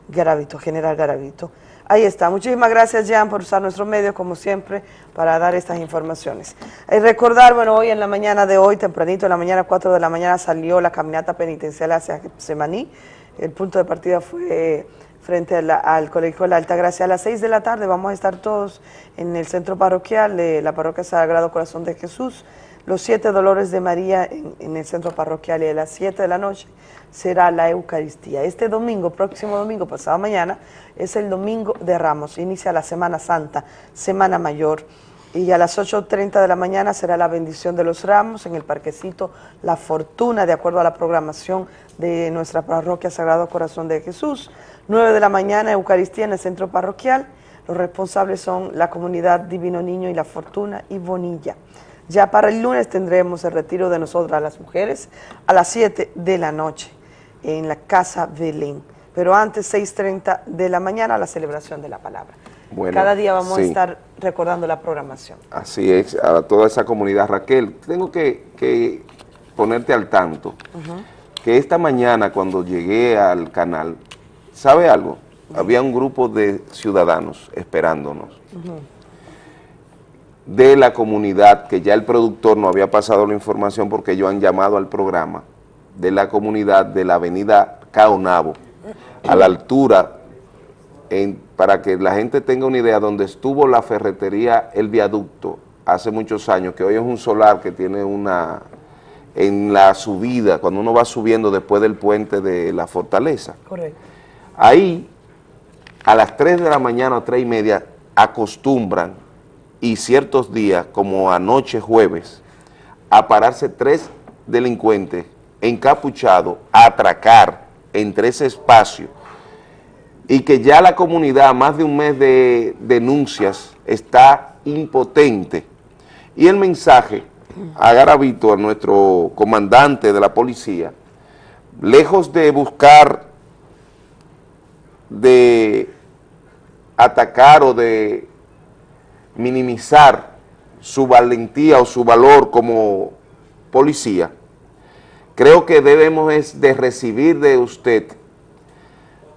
Garavito, General Garavito. Ahí está. Muchísimas gracias, Jean, por usar nuestro medio, como siempre, para dar estas informaciones. Y recordar, bueno, hoy en la mañana de hoy, tempranito, en la mañana, 4 de la mañana, salió la caminata penitencial hacia Semaní. El punto de partida fue frente al Colegio de la Alta Gracia. A las 6 de la tarde vamos a estar todos en el centro parroquial de la parroquia Sagrado Corazón de Jesús. Los siete dolores de María en, el centro parroquial y a las 7 de la noche será la Eucaristía. Este domingo, próximo domingo, pasado mañana, es el domingo de Ramos. Inicia la Semana Santa, Semana Mayor. Y a las 8.30 de la mañana será la bendición de los ramos en el parquecito La Fortuna, de acuerdo a la programación de nuestra parroquia Sagrado Corazón de Jesús. 9 de la mañana, Eucaristía en el centro parroquial. Los responsables son la comunidad Divino Niño y La Fortuna y Bonilla. Ya para el lunes tendremos el retiro de nosotras las mujeres a las 7 de la noche en la Casa Belén. Pero antes, 6.30 de la mañana, la celebración de la palabra. Bueno, Cada día vamos a estar recordando la programación. Así es, a toda esa comunidad. Raquel, tengo que, que ponerte al tanto que esta mañana cuando llegué al canal, ¿sabe algo? Había un grupo de ciudadanos esperándonos de la comunidad, que ya el productor no había pasado la información porque ellos han llamado al programa, de la comunidad de la avenida Caonabo, a la altura, en- para que la gente tenga una idea, donde estuvo la ferretería El Viaducto hace muchos años, que hoy es un solar que tiene una, en la subida, cuando uno va subiendo después del puente de la fortaleza. Correcto. Ahí, a las 3 de la mañana o 3 y media, acostumbran, y ciertos días, como anoche jueves, a pararse tres delincuentes encapuchados a atracar entre ese espacio y que ya la comunidad, más de un mes de denuncias, está impotente. Y el mensaje a Garavito, a nuestro comandante de la policía, lejos de buscar de atacar o de minimizar su valentía o su valor como policía, creo que debemos es de recibir de usted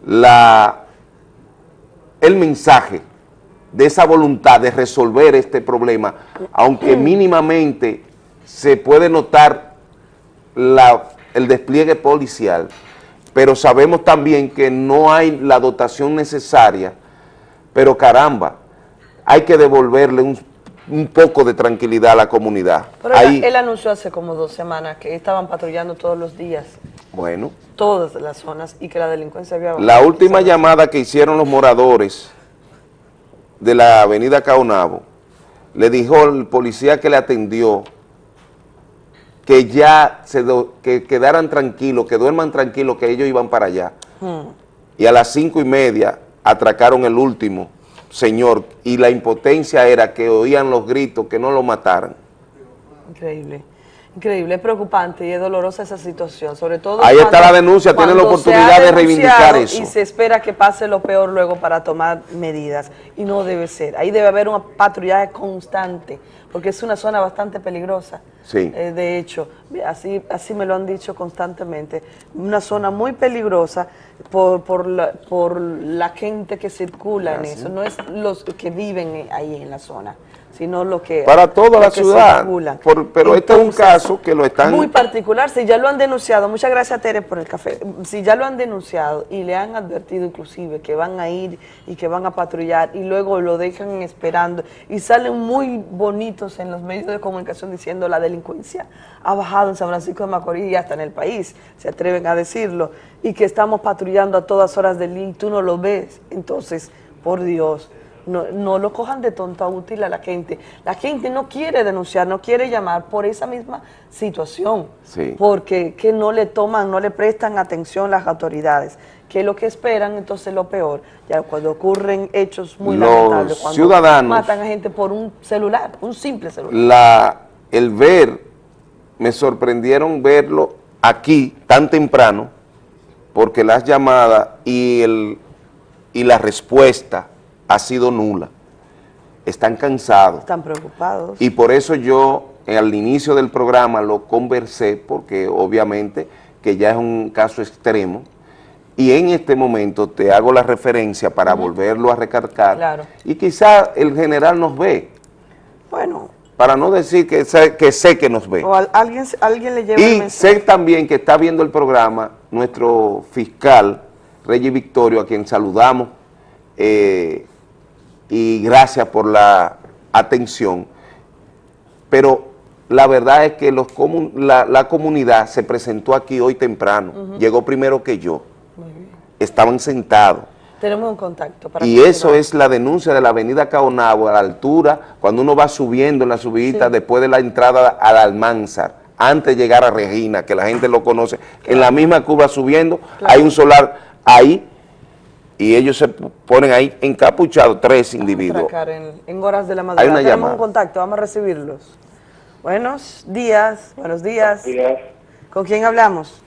la, el mensaje de esa voluntad de resolver este problema, aunque mínimamente se puede notar la, el despliegue policial, pero sabemos también que no hay la dotación necesaria, pero caramba, hay que devolverle un, un poco de tranquilidad a la comunidad. Pero Ahí- él, él anunció hace como dos semanas que estaban patrullando todos los días, bueno, todas las zonas, y que la delincuencia había bajado. la última llamada que hicieron los moradores de la avenida Caonabo, le dijo el policía que le atendió que ya se do- que quedaran tranquilos, que duerman tranquilos, que ellos iban para allá. Hmm. Y a las cinco y media atracaron el último señor y la impotencia era que oían los gritos, que no lo mataran. Increíble. Increíble, es preocupante y es dolorosa esa situación, sobre todo Ahí está la denuncia, tiene la oportunidad de reivindicar eso. Y se espera que pase lo peor luego para tomar medidas, y no debe ser. Ahí debe haber un patrullaje constante, porque es una zona bastante peligrosa. Sí. Eh, de hecho, así, así me lo han dicho constantemente, una zona muy peligrosa por, por, la, por la gente que circula en Ah, sí. eso, no es los que viven ahí en la zona, sino lo que... Para toda la ciudad, por- pero este es un caso que lo están... muy particular, si ya lo han denunciado, muchas gracias Tere por el café, si ya lo han denunciado y le han advertido inclusive que van a ir y que van a patrullar y luego lo dejan esperando y salen muy bonitos en los medios de comunicación diciendo la delincuencia ha bajado en San Francisco de Macorís y hasta en el país, se atreven a decirlo, y que estamos patrullando a todas horas del día y tú no lo ves, entonces, por Dios, no, no lo cojan de tonta útil a la gente. La gente no quiere denunciar, no quiere llamar por esa misma situación, Sí. porque que no le toman, no le prestan atención las autoridades, que lo que esperan entonces lo peor, ya cuando ocurren hechos muy Los lamentables, cuando ciudadanos- matan a gente por un celular, un simple celular. la, el ver, me sorprendieron verlo aquí tan temprano, porque las llamadas y, el, y la respuesta ha sido nula. Están cansados. Están preocupados. Y por eso yo eh, al inicio del programa lo conversé, porque obviamente que ya es un caso extremo, y en este momento te hago la referencia para volverlo a recargar, Claro. y quizá el general nos ve, Bueno, para no decir que sé que, sé que nos ve. o al- alguien, alguien le lleva el Y mensaje. sé también que está viendo el programa nuestro fiscal, Reyes Victorio, a quien saludamos, eh, y gracias por la atención. Pero la verdad es que los comun- la, la comunidad se presentó aquí hoy temprano, llegó primero que yo, estaban sentados. Tenemos un contacto para Y eso es la denuncia de la avenida Caonabo a la altura, cuando uno va subiendo en la subidita después de la entrada a la Almanzar, antes de llegar a Regina, que la gente lo conoce. En la misma curva subiendo, hay un solar ahí y ellos se ponen ahí encapuchados, tres individuos. en, en horas de la madrugada. una Tenemos llamada. un contacto, vamos a recibirlos. Buenos días, buenos días. ¿Con quién hablamos?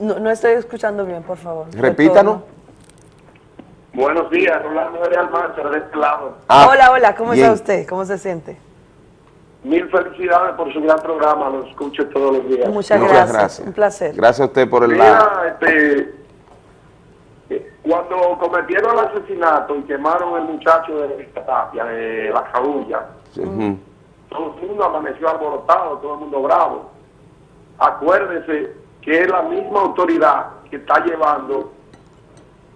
No, no estoy escuchando bien, por favor. Repítanos. Buenos días, Rolando de Almanzar, de este lado. Ah, hola, hola, ¿cómo bien. está usted? ¿Cómo se siente? Mil felicidades por su gran programa, lo escucho todos los días. Muchas, Muchas gracias. gracias. un placer. Gracias a usted por el Mira, este, eh, cuando cometieron el asesinato y quemaron el muchacho de Tapia, de la Cabulla, todo el mundo amaneció alborotado, todo el mundo bravo. Acuérdese que es la misma autoridad que está llevando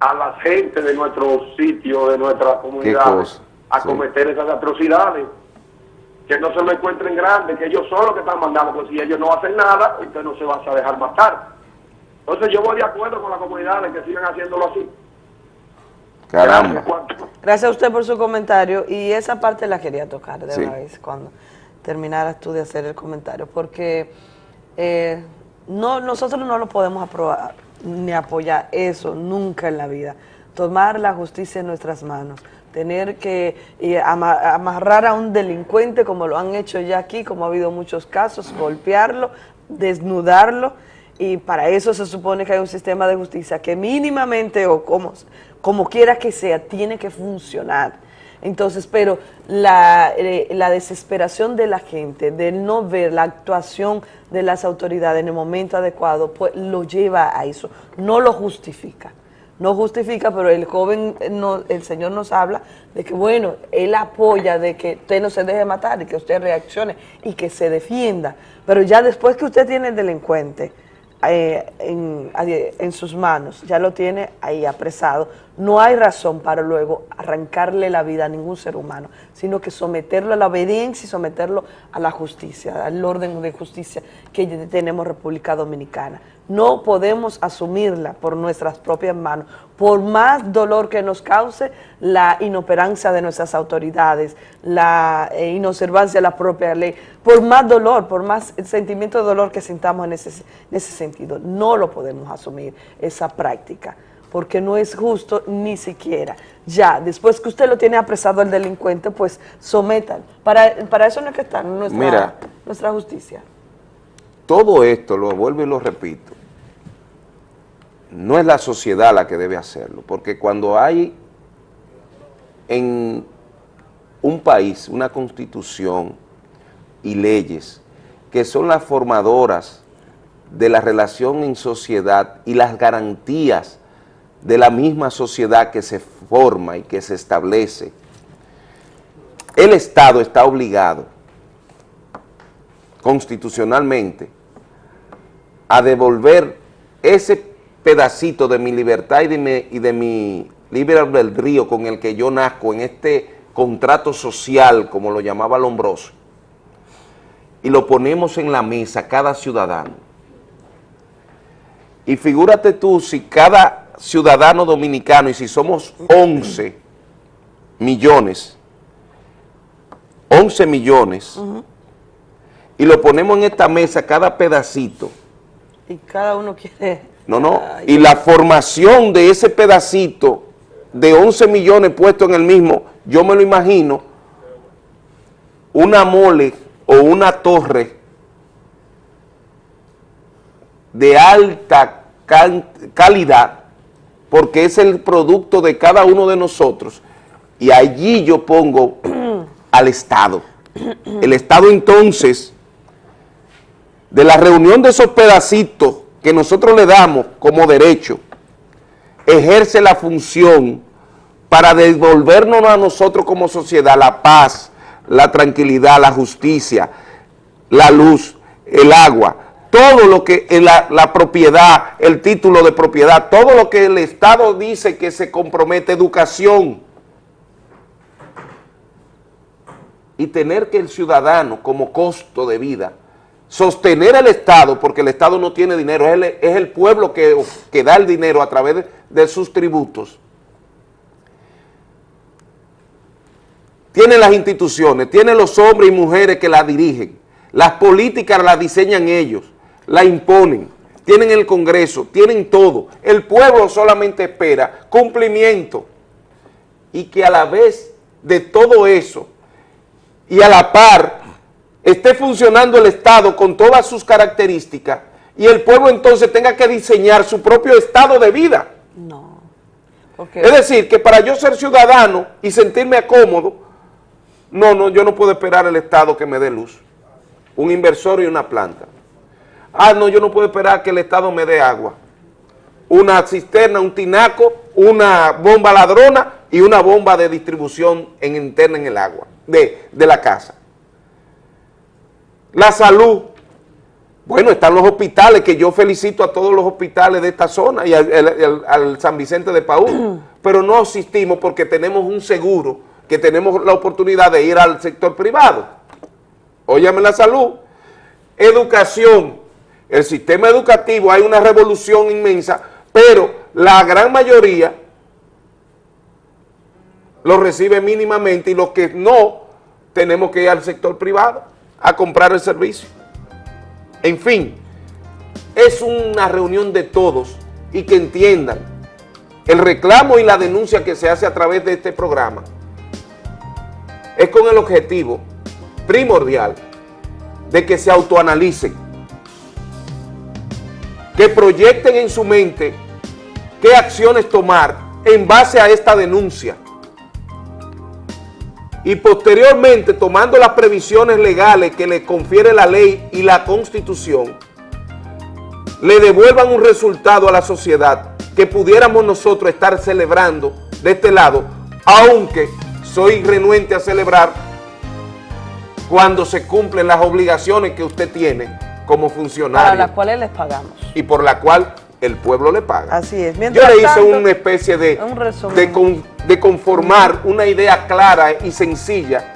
a la gente de nuestros sitios, de nuestras comunidades, cosa, a sí. cometer esas atrocidades. Que no se lo encuentren grandes, que ellos son los que están mandando, pues si ellos no hacen nada, usted no se va a dejar matar. Entonces yo voy de acuerdo con las comunidades que sigan haciéndolo así. Caramba. Gracias a usted por su comentario y esa parte la quería tocar de Sí. una vez cuando terminaras tú de hacer el comentario, porque eh, no nosotros no lo podemos aprobar ni apoyar eso nunca en la vida, tomar la justicia en nuestras manos, tener que eh, ama- amarrar a un delincuente como lo han hecho ya aquí, como ha habido muchos casos, golpearlo, desnudarlo, y para eso se supone que hay un sistema de justicia que mínimamente o como, como quiera que sea, tiene que funcionar. Entonces, pero la, eh, la desesperación de la gente, de no ver la actuación de las autoridades en el momento adecuado, pues lo lleva a eso, no lo justifica. No justifica, pero el joven, eh, no- el Señor nos habla de que, bueno, Él apoya de que usted no se deje matar y que usted reaccione y que se defienda. Pero ya después que usted tiene el delincuente, eh, en, en sus manos, ya lo tiene ahí apresado, no hay razón para luego arrancarle la vida a ningún ser humano, sino que someterlo a la obediencia y someterlo a la justicia, al orden de justicia que tenemos República Dominicana. No podemos asumirla por nuestras propias manos, por más dolor que nos cause la inoperancia de nuestras autoridades, la eh, inobservancia de la propia ley, por más dolor, por más sentimiento de dolor que sintamos en ese, en ese sentido, no lo podemos asumir, esa práctica, porque no es justo ni siquiera. Ya, después que usted lo tiene apresado al delincuente, pues sometan. Para, para eso no es que está nuestra, Mira. nuestra justicia. Todo esto, lo vuelvo y lo repito, no es la sociedad la que debe hacerlo, porque cuando hay en un país una constitución y leyes que son las formadoras de la relación en sociedad y las garantías de la misma sociedad que se forma y que se establece, el Estado está obligado constitucionalmente a devolver ese pedacito de mi libertad y de mi, y de mi libre albedrío con el que yo nazco en este contrato social, como lo llamaba Lombroso, y lo ponemos en la mesa cada ciudadano. Y figúrate tú si cada ciudadano dominicano, y si somos 11 millones, 11 millones, y lo ponemos en esta mesa cada pedacito, Y cada uno quiere... no, no, y la formación de ese pedacito de 11 millones puesto en el mismo, yo me lo imagino, una mole o una torre de alta calidad, porque es el producto de cada uno de nosotros, y allí yo pongo al Estado. El Estado entonces, de la reunión de esos pedacitos que nosotros le damos como derecho, ejerce la función para devolvernos a nosotros como sociedad la paz, la tranquilidad, la justicia, la luz, el agua, todo lo que eh, la, la propiedad, el título de propiedad, todo lo que el Estado dice que se compromete, educación, y tener que el ciudadano como costo de vida sostener el Estado, porque el Estado no tiene dinero, es el, es el pueblo que, que da el dinero a través de, de sus tributos, tiene las instituciones, tiene los hombres y mujeres que la dirigen, las políticas las diseñan ellos, la imponen, tienen el Congreso, tienen todo, el pueblo solamente espera cumplimiento y que a la vez de todo eso y a la par esté funcionando el Estado con todas sus características y el pueblo entonces tenga que diseñar su propio estado de vida. Porque Es decir, que para yo ser ciudadano y sentirme cómodo, no, no, yo no puedo esperar el Estado que me dé luz, un inversor y una planta. Ah, no, yo no puedo esperar que el Estado me dé agua, una cisterna, un tinaco, una bomba ladrona y una bomba de distribución en, interna en el agua, de, de la casa. La salud, bueno, están los hospitales, que yo felicito a todos los hospitales de esta zona y al, al- San Vicente de Paúl, pero no asistimos porque tenemos un seguro, que tenemos la oportunidad de ir al sector privado. Óyame la salud. Educación, el sistema educativo, hay una revolución inmensa, pero la gran mayoría lo recibe mínimamente y los que no, tenemos que ir al sector privado a comprar el servicio. En fin, es una reunión de todos y que entiendan el reclamo y la denuncia que se hace a través de este programa es con el objetivo primordial de que se autoanalicen, que proyecten en su mente qué acciones tomar en base a esta denuncia. Y posteriormente tomando las previsiones legales que le confiere la ley y la constitución, le devuelvan un resultado a la sociedad que pudiéramos nosotros estar celebrando de este lado, aunque soy renuente a celebrar cuando se cumplen las obligaciones que usted tiene como funcionario. Para las cuales les pagamos. Y por la cual el pueblo le paga. Así es. Yo Mientras le hice tanto, una especie de, un de, con- de conformar una idea clara y sencilla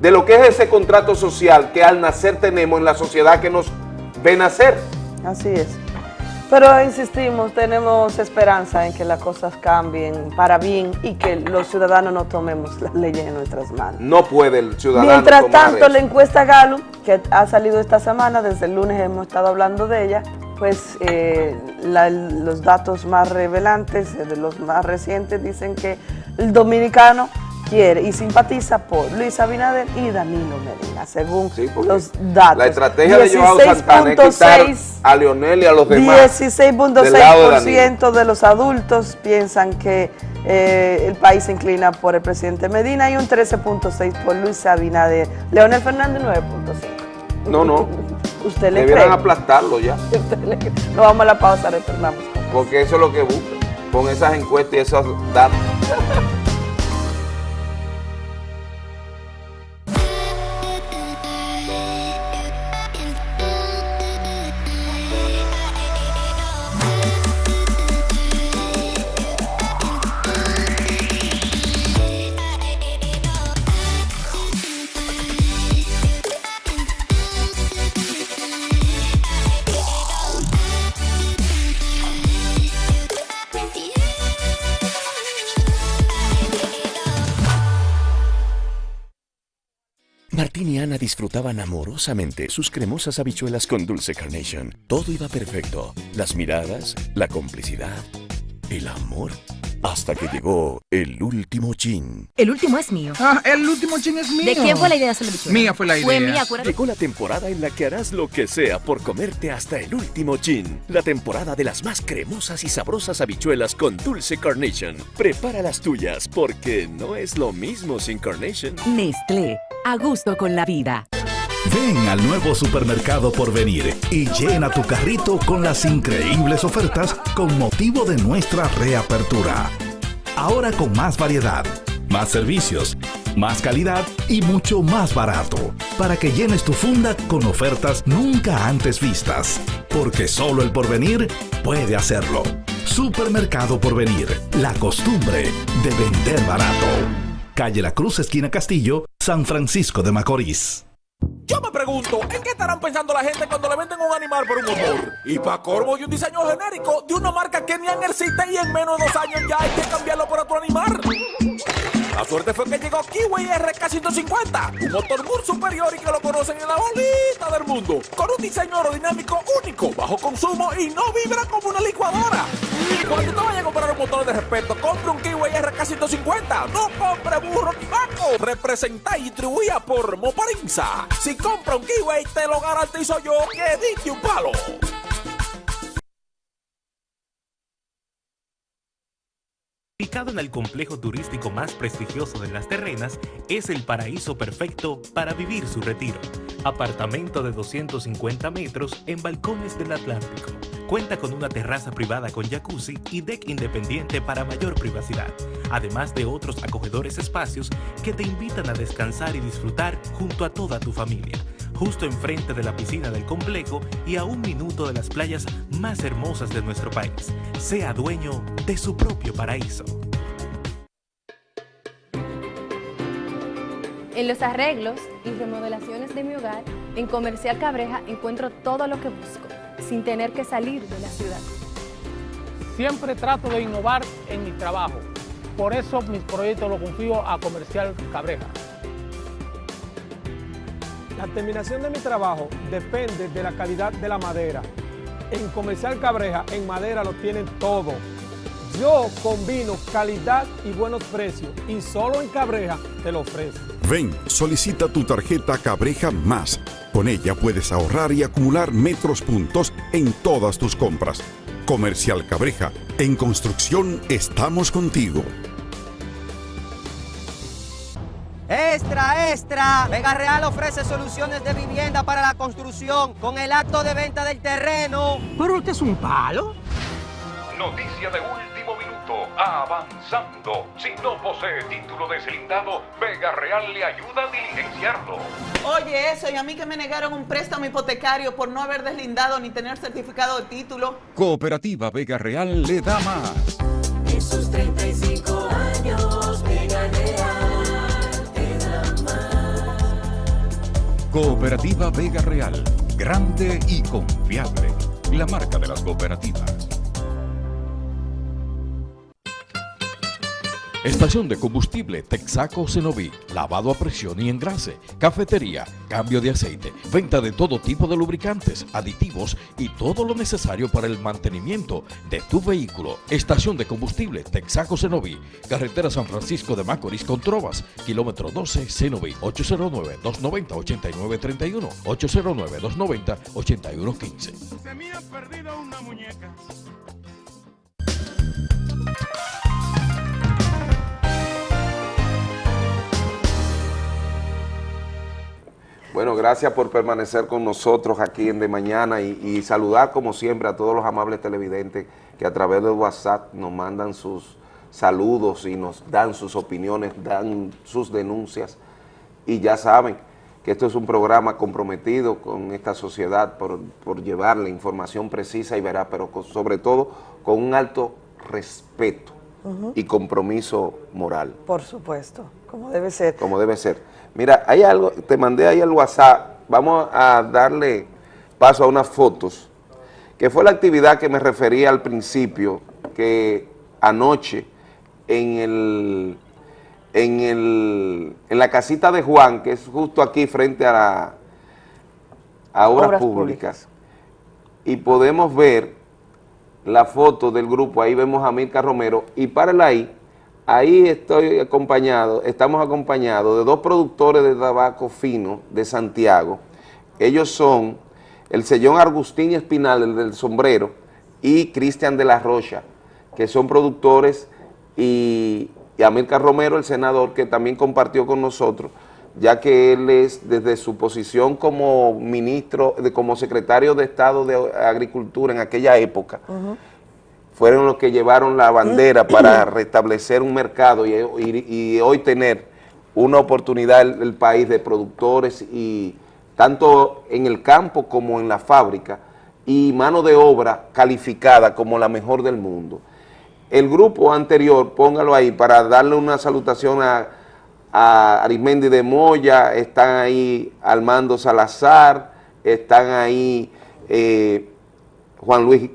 de lo que es ese contrato social que al nacer tenemos en la sociedad que nos ve nacer. Así es. Pero insistimos, tenemos esperanza en que las cosas cambien para bien y que los ciudadanos no tomemos las leyes en nuestras manos. No puede el ciudadano Mientras tanto, la encuesta Gallup, que ha salido esta semana, desde el lunes hemos estado hablando de ella, pues eh, la- los datos más revelantes, eh, de los más recientes, dicen que el dominicano quiere y simpatiza por Luis Abinader y Danilo Medina, según los datos. La estrategia de Joao Santana es quitar 16.6 a Leonel y a los demás. del lado de Danilo. 16.6% de los adultos piensan que eh, el país se inclina por el presidente Medina y un 13.6% por Luis Abinader. Leonel Fernández 9.5%. No, no. ¿Usted le cree? Debieran aplastarlo ya. ¿Usted le cree? Nos vamos a la pausa, retornamos. Porque eso es lo que buscan. Con esas encuestas y esos datos. amorosamente sus cremosas habichuelas con dulce carnation. Todo iba perfecto. Las miradas, la complicidad, el amor. Hasta que llegó el último chin. El último es mío. Ah, el último chin es mío. ¿De quién fue la idea de hacer la bichuela? Mía fue la idea. Fue mía, acuérdate. Llegó la temporada en la que harás lo que sea por comerte hasta el último chin. La temporada de las más cremosas y sabrosas habichuelas con dulce carnation. Prepara las tuyas porque no es lo mismo sin carnation. Nestlé, a gusto con la vida. Ven al nuevo supermercado por venir y llena tu carrito con las increíbles ofertas con motivo de nuestra reapertura. Ahora con más variedad, más servicios, más calidad y mucho más barato, para que llenes tu funda con ofertas nunca antes vistas, porque solo el porvenir puede hacerlo. Supermercado Porvenir, la costumbre de vender barato. Calle La Cruz, esquina Castillo, San Francisco de Macorís. Yo me pregunto, ¿en qué estarán pensando la gente cuando le venden un animal por un motor? Y para corvo y un diseño genérico de una marca que ni han existe y en menos de dos años ya hay que cambiarlo por otro animal. La suerte fue que llegó Kiwi RK150, un motor muy superior y que lo conocen en la bolita del mundo, con un diseño aerodinámico único, bajo consumo y no vibra como una licuadora. Cuando te vayas a comprar un motor de respeto, compre un Kiwi RK150, no compre burro ni vaco. Representa y distribuida por Moparinza. Si compra un Kiwi, te lo garantizo yo que dije un palo. Ubicado en el complejo turístico más prestigioso de Las Terrenas, es el paraíso perfecto para vivir su retiro. Apartamento de 250 metros en balcones del Atlántico. Cuenta con una terraza privada con jacuzzi y deck independiente para mayor privacidad, además de otros acogedores espacios que te invitan a descansar y disfrutar junto a toda tu familia justo enfrente de la piscina del complejo y a un minuto de las playas más hermosas de nuestro país. Sea dueño de su propio paraíso. En los arreglos y remodelaciones de mi hogar, en Comercial Cabreja encuentro todo lo que busco, sin tener que salir de la ciudad. Siempre trato de innovar en mi trabajo. Por eso mis proyectos los confío a Comercial Cabreja. La terminación de mi trabajo depende de la calidad de la madera. En Comercial Cabreja, en madera lo tienen todo. Yo combino calidad y buenos precios y solo en Cabreja te lo ofrezco. Ven, solicita tu tarjeta Cabreja Más. Con ella puedes ahorrar y acumular metros puntos en todas tus compras. Comercial Cabreja, en construcción estamos contigo. Extra, extra. Vega Real ofrece soluciones de vivienda para la construcción con el acto de venta del terreno. Pero usted es un palo. Noticia de último minuto, avanzando. Si no posee título deslindado, Vega Real le ayuda a diligenciarlo. Oye, eso, y a mí que me negaron un préstamo hipotecario por no haber deslindado ni tener certificado de título. Cooperativa Vega Real le da más. Cooperativa Vega Real, grande y confiable. La marca de las cooperativas. Estación de combustible Texaco Cenoví, lavado a presión y engrase, cafetería, cambio de aceite, venta de todo tipo de lubricantes, aditivos y todo lo necesario para el mantenimiento de tu vehículo. Estación de combustible Texaco Cenoví, carretera San Francisco de Macorís con Trovas, kilómetro 12 Cenoví, 809-290-8931, 809-290-8115. Se me ha perdido una muñeca. Bueno, gracias por permanecer con nosotros aquí en De Mañana y, y saludar como siempre a todos los amables televidentes que a través de WhatsApp nos mandan sus saludos y nos dan sus opiniones, dan sus denuncias y ya saben que esto es un programa comprometido con esta sociedad por, por llevar la información precisa y veraz, pero con- sobre todo con un alto respeto y compromiso moral. Por supuesto, como debe ser. como debe ser. Mira, hay algo, te mandé ahí al WhatsApp, vamos a darle paso a unas fotos, que fue la actividad que me refería al principio, que anoche en el, en el, en la casita de Juan, que es justo aquí frente a la, a Obras, Obras Públicas, y podemos ver la foto del grupo, ahí vemos a Mirka Romero, y párala ahí, ahí estoy acompañado, estamos acompañados de dos productores de tabaco fino de Santiago, ellos son el sellón Agustín Espinal, el del sombrero, y Cristian de la Rocha, que son productores, y, y Romero, el senador, que también compartió con nosotros, ya que él es desde su posición como ministro, de, como secretario de Estado de Agricultura en aquella época, fueron los que llevaron la bandera para restablecer un mercado y, y- y hoy tener una oportunidad el, el país de productores y tanto en el campo como en la fábrica y mano de obra calificada como la mejor del mundo. El grupo anterior, póngalo ahí para darle una salutación a, a Arismendi de Moya, están ahí Armando Salazar, están ahí eh, Juan Luis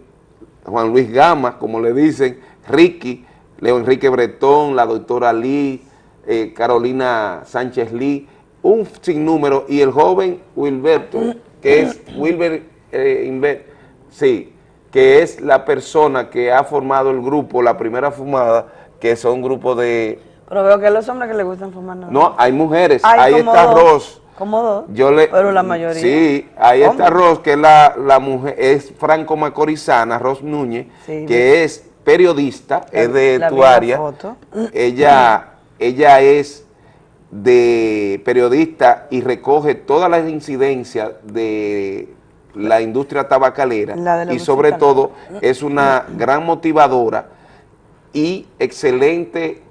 Juan Luis Gama, como le dicen, Ricky, Leo Enrique Bretón, la doctora Lee, eh, Carolina Sánchez Lee, un sinnúmero, y el joven Wilberto, que es Wilber, eh, Inver- sí, que es la persona que ha formado el grupo, la primera fumada, que son un grupo de, Pero veo que a los hombres que les gustan fumar no. no, hay mujeres, Hay ahí está dos. Ros, Como dos. yo le, Pero la mayoría. Sí, ahí está. Ros, que es la, la mujer, es Franco Macorizana, Ros Núñez, Sí, que es periodista, La- es de tu área. foto. Ella, ella es de periodista y recoge todas las incidencias de la industria tabacalera La de la y sobre todo es una gran motivadora y excelente,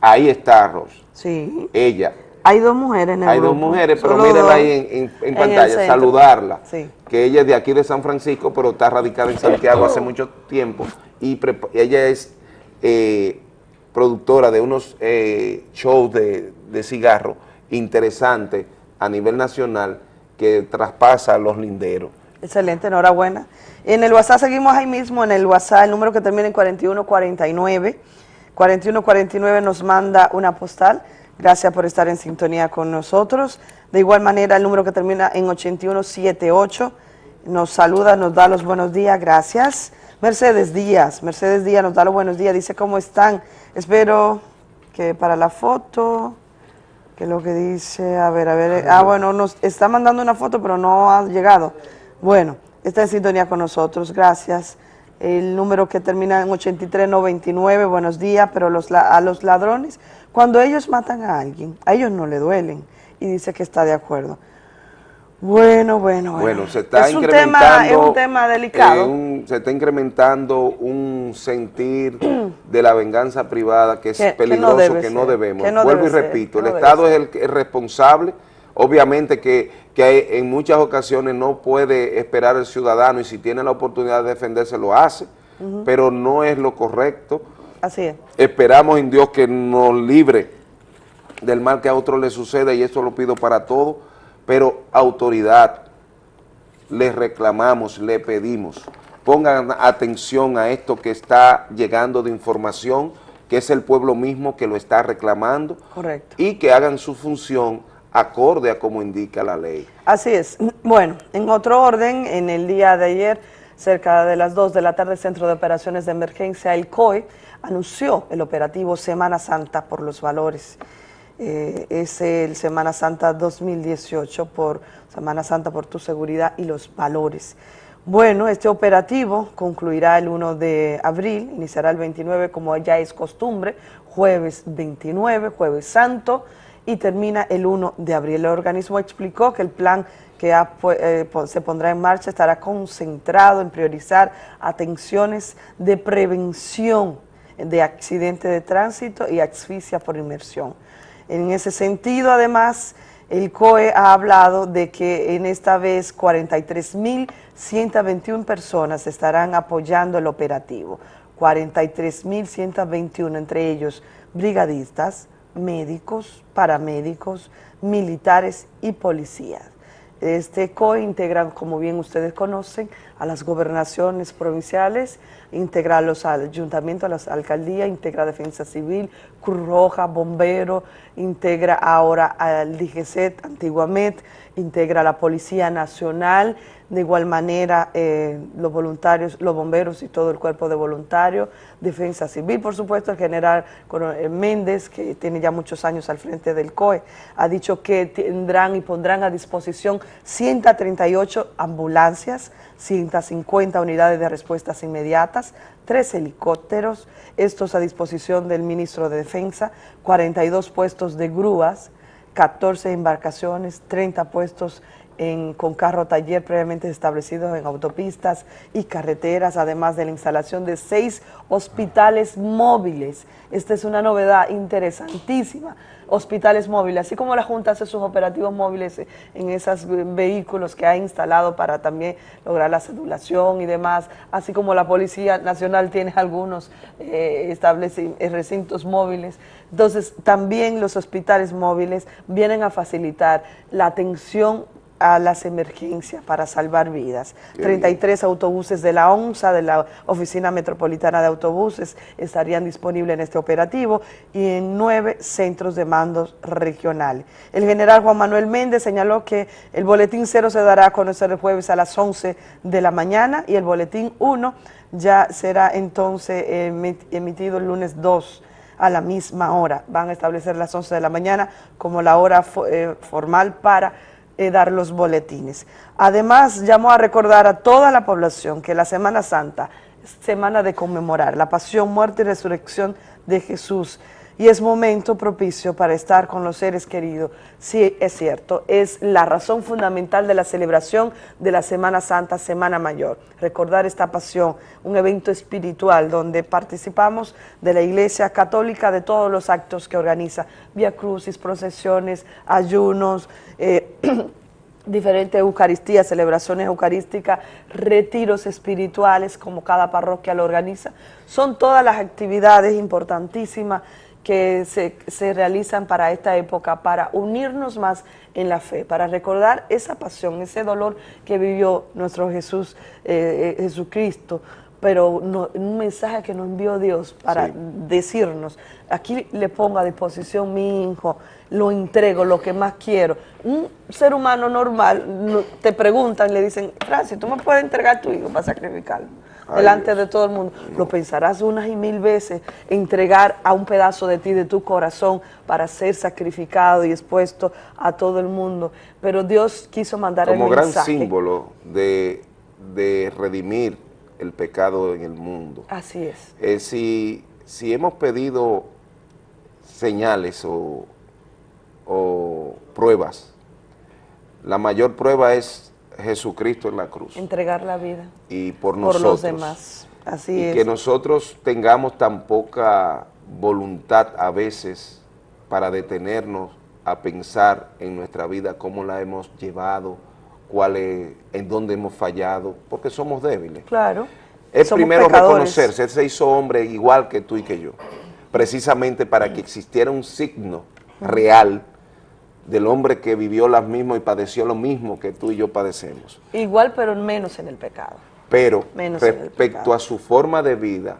ahí está Ros, Sí. ella. Hay dos mujeres en el Hay dos mujeres, pero Solo mírenla ahí en, pantalla, saludarla. Sí. Que ella es de aquí de San Francisco, pero está radicada en Santiago hace mucho tiempo. Y ella es eh, productora de unos eh, shows de, de cigarro interesantes a nivel nacional que traspasa los linderos. Excelente, enhorabuena. En el WhatsApp seguimos ahí mismo, en el WhatsApp, el número que termina en 4149. 4149 nos manda una postal. Gracias por estar en sintonía con nosotros. De igual manera, el número que termina en 8178 nos saluda, nos da los buenos días, gracias. Mercedes Díaz, Mercedes Díaz nos da los buenos días, dice cómo están. Espero que para la foto, que lo que dice, a ver, a ver, ah, bueno, nos está mandando una foto, pero no ha llegado. Bueno, está en sintonía con nosotros, gracias. El número que termina en 8399, buenos días, pero los, a los ladrones, cuando ellos matan a alguien, a ellos no le duelen, y dice que está de acuerdo. Bueno, bueno, bueno. Bueno, se está es un incrementando. tema, es un tema delicado. eh, un- se está incrementando un sentir de la venganza privada que es Que- que no peligroso, que no, debemos. que no Vuelvo y ser, repito, el no Estado es el, que es responsable. Obviamente que, que en muchas ocasiones no puede esperar el ciudadano y si tiene la oportunidad de defenderse lo hace, pero no es lo correcto. Así es. Esperamos en Dios que nos libre del mal que a otros le suceda y eso lo pido para todos, pero autoridad, le reclamamos, le pedimos, pongan atención a esto que está llegando de información, que es el pueblo mismo que lo está reclamando Correcto. y que hagan su función acorde a como indica la ley. Así es. Bueno, en otro orden, en el día de ayer, cerca de las 2 de la tarde, el Centro de Operaciones de Emergencia, el COE, anunció el operativo Semana Santa por los valores. Eh, es el Semana Santa 2018 por Semana Santa por tu seguridad y los valores. Bueno, este operativo concluirá el 1 de abril, iniciará el 29 como ya es costumbre, jueves 29, jueves santo, y termina el 1 de abril. El organismo explicó que el plan que eh, se pondrá en marcha estará concentrado en priorizar atenciones de prevención de accidente de tránsito y asfixia por inmersión. En ese sentido, además, el COE ha hablado de que en esta vez 43.121 personas estarán apoyando el operativo. 43.121, entre ellos brigadistas, médicos, paramédicos, militares y policías. Este COE integran, como bien ustedes conocen, a las gobernaciones provinciales, integra a los ayuntamientos, a las alcaldías, integra Defensa Civil, Cruz Roja, Bombero, integra ahora al DGCET, antiguamente, integra la Policía Nacional, de igual manera eh, los voluntarios, los bomberos y todo el cuerpo de voluntarios, Defensa Civil, por supuesto, el general Méndez, que tiene ya muchos años al frente del COE, ha dicho que tendrán y pondrán a disposición 138 ambulancias, 150 unidades de respuestas inmediatas, tres helicópteros, estos a disposición del ministro de Defensa, 42 puestos de grúas, 14 embarcaciones, 30 puestos con carro taller previamente establecidos en autopistas y carreteras, además de la instalación de seis hospitales móviles. Esta es una novedad interesantísima. Hospitales móviles, así como la Junta hace sus operativos móviles en esos vehículos que ha instalado para también lograr la sedulación y demás, así como la Policía Nacional tiene algunos eh, eh, recintos móviles. Entonces, también los hospitales móviles vienen a facilitar la atención a las emergencias para salvar vidas. Qué bien. 33 autobuses de la ONSA, de la Oficina Metropolitana de Autobuses, estarían disponibles en este operativo y en nueve centros de mandos regionales. El general Juan Manuel Méndez señaló que el boletín cero se dará a conocer el jueves a las 11 de la mañana y el boletín 1 ya será entonces emi- emitido el lunes 2 a la misma hora. Van a establecer las 11 de la mañana como la hora eh, formal para eh, dar los boletines. Además, llamó a recordar a toda la población que la Semana Santa semana de conmemorar la pasión, muerte y resurrección de Jesús. Y es momento propicio para estar con los seres queridos. Sí, es cierto, es la razón fundamental de la celebración de la Semana Santa, Semana Mayor. Recordar esta pasión, un evento espiritual donde participamos de la Iglesia Católica, de todos los actos que organiza, vía crucis, procesiones, ayunos, eh, diferentes Eucaristías, celebraciones eucarísticas, retiros espirituales, como cada parroquia lo organiza. Son todas las actividades importantísimas que se, se realizan para esta época, para unirnos más en la fe, para recordar esa pasión, ese dolor que vivió nuestro Jesús, eh, eh, Jesucristo, pero no- un mensaje que nos envió Dios para Sí. decirnos, aquí le pongo a disposición mi hijo, lo entrego, lo que más quiero. Un ser humano normal no- te preguntan, le dicen, Francis, ¿tú me puedes entregar a tu hijo para sacrificarlo? Ay, delante de todo el mundo. Lo pensarás unas y mil veces, entregar a un pedazo de ti, de tu corazón, para ser sacrificado y expuesto a todo el mundo. Pero Dios quiso mandar como el gran mensaje. símbolo de, de redimir el pecado en el mundo. Así es. Eh, si, si hemos pedido señales o, o pruebas, la mayor prueba es Jesucristo en la cruz Entregar la vida y por por nosotros. los demás. Así y es. que nosotros tengamos tan poca voluntad a veces para detenernos a pensar en nuestra vida, cómo la hemos llevado, cuál es, en dónde hemos fallado, porque somos débiles. Claro. Es Somos primero pecadores. reconocerse, él se hizo hombre igual que tú y que yo, precisamente para que existiera un signo real del hombre que vivió las mismas y padeció lo mismo que tú y yo padecemos. Igual, pero menos en el pecado. Pero Menos respecto pecado. a su forma de vida,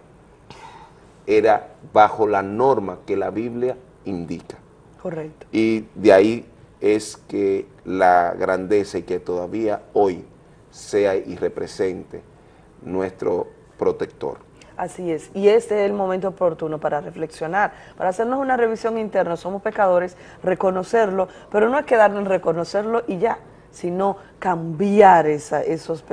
era bajo la norma que la Biblia indica. Correcto. Y de ahí es que la grandeza y que todavía hoy sea y represente nuestro protector. Así es, y este es el momento oportuno para reflexionar, para hacernos una revisión interna. Somos pecadores, reconocerlo, pero no es quedarnos en reconocerlo y ya, sino cambiar esa- esos,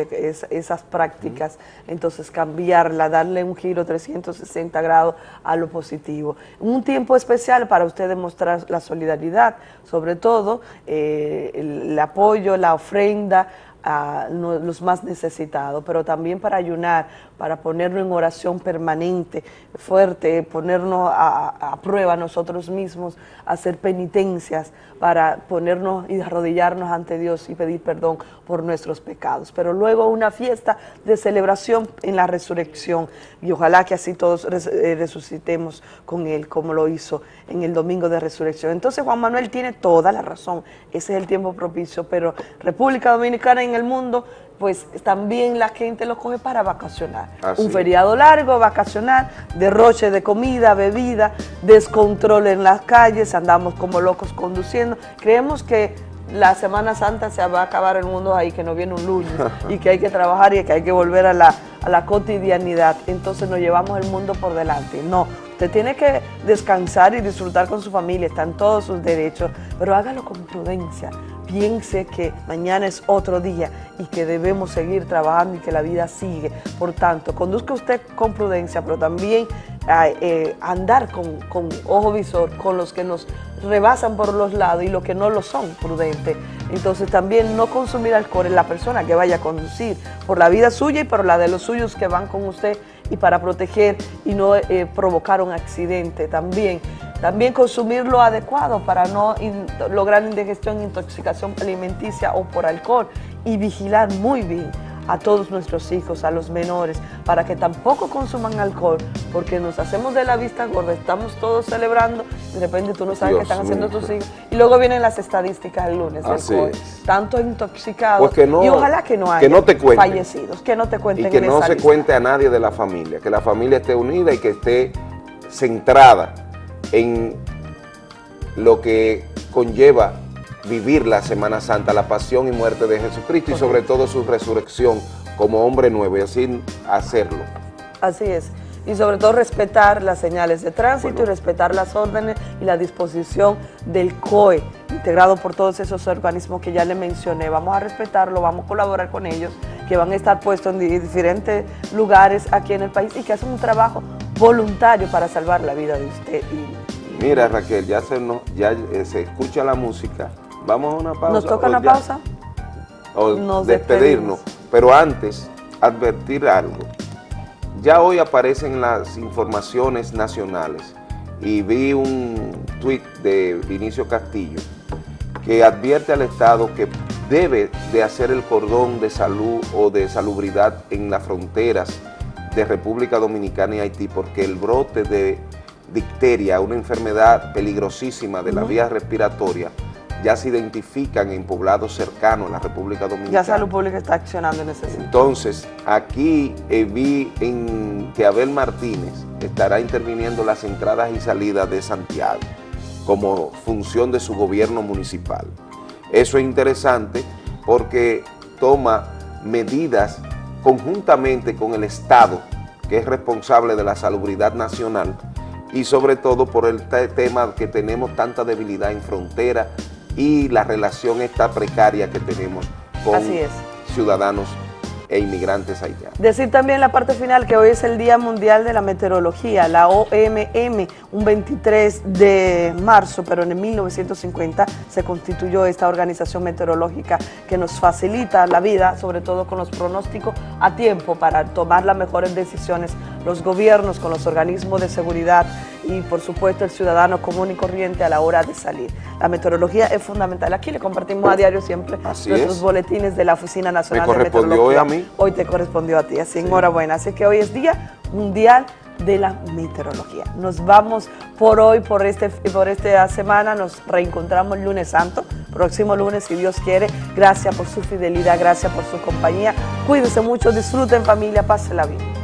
esas prácticas, entonces cambiarla, darle un giro 360 grados a lo positivo. Un tiempo especial para usted demostrar la solidaridad, sobre todo eh, el, apoyo, la ofrenda a los más necesitados, pero también para ayunar, para ponernos en oración permanente, fuerte, ponernos a, prueba nosotros mismos, hacer penitencias, para ponernos y arrodillarnos ante Dios y pedir perdón por nuestros pecados. Pero luego una fiesta de celebración en la resurrección y ojalá que así todos eh, resucitemos con Él como lo hizo en el domingo de resurrección. Entonces Juan Manuel tiene toda la razón, ese es el tiempo propicio, pero República Dominicana en el mundo, pues también la gente lo coge para vacacionar. Así Un feriado largo, vacacional, derroche de comida, bebida, descontrol en las calles, andamos como locos conduciendo. Creemos que la Semana Santa se va a acabar el mundo ahí, que no viene un lunes y que hay que trabajar y que hay que volver a la, a la cotidianidad. Entonces nos llevamos el mundo por delante. No, usted tiene que descansar y disfrutar con su familia, están todos sus derechos, pero hágalo con prudencia. Piense que mañana es otro día y que debemos seguir trabajando y que la vida sigue. Por tanto, conduzca usted con prudencia, pero también eh, andar con, con ojo visor con los que nos rebasan por los lados y los que no lo son prudentes. Entonces también no consumir alcohol en la persona que vaya a conducir, por la vida suya y por la de los suyos que van con usted y para proteger y no eh, provocar un accidente también. También consumir lo adecuado para no in- lograr indigestión, intoxicación alimenticia o por alcohol. Y vigilar muy bien a todos nuestros hijos, a los menores, para que tampoco consuman alcohol, porque nos hacemos de la vista gorda, estamos todos celebrando, de repente tú no sabes qué están haciendo tus hijos, y luego vienen las estadísticas el lunes del Así tanto intoxicados, Pues que no- y ojalá que no haya que no te cuenten. fallecidos, que no te cuenten y que en no esa se lista. cuente a nadie de la familia, que la familia esté unida y que esté centrada en lo que conlleva vivir la Semana Santa, la pasión y muerte de Jesucristo y sobre todo su resurrección como hombre nuevo y así hacerlo. Así es. Y sobre todo respetar las señales de tránsito y respetar las órdenes y la disposición del COE, integrado por todos esos organismos que ya le mencioné. Vamos a respetarlo, vamos a colaborar con ellos, que van a estar puestos en di- diferentes lugares aquí en el país y que hacen un trabajo voluntario para salvar la vida de usted. Y Mira Raquel, ya se, nos- ya, eh, se escucha la música, vamos a una pausa. ¿Nos toca una ya- pausa? o Nos despedirnos. Pero antes, advertir algo. Ya hoy aparecen las informaciones nacionales y vi un tuit de Vinicio Castillo que advierte al Estado que debe de hacer el cordón de salud o de salubridad en las fronteras de República Dominicana y Haití porque el brote de dicteria, una enfermedad peligrosísima de la vía respiratoria, ya se identifican en poblados cercanos a la República Dominicana. Ya Salud Pública está accionando en ese sentido. Entonces, aquí eh, vi en que Abel Martínez estará interviniendo las entradas y salidas de Santiago como función de su gobierno municipal. Eso es interesante porque toma medidas conjuntamente con el Estado, que es responsable de la salubridad nacional, y sobre todo por el te- tema que tenemos tanta debilidad en frontera y la relación esta precaria que tenemos con Así es. ciudadanos e inmigrantes haitianos. Decir también la parte final que hoy es el Día Mundial de la Meteorología, la OMM, un 23 de marzo, pero en el 1950 se constituyó esta organización meteorológica que nos facilita la vida, sobre todo con los pronósticos a tiempo para tomar las mejores decisiones, los gobiernos con los organismos de seguridad y por supuesto el ciudadano común y corriente a la hora de salir. La meteorología es fundamental. Aquí le compartimos a diario siempre Así nuestros es. boletines de la Oficina Nacional Me de Meteorología. hoy a mí. Hoy te correspondió a ti, así enhorabuena. Así que hoy es Día Mundial de la Meteorología. Nos vamos por hoy, por, este, por esta semana, nos reencontramos el lunes santo, próximo lunes si Dios quiere. Gracias por su fidelidad, gracias por su compañía. Cuídense mucho, disfruten familia, pásenla bien.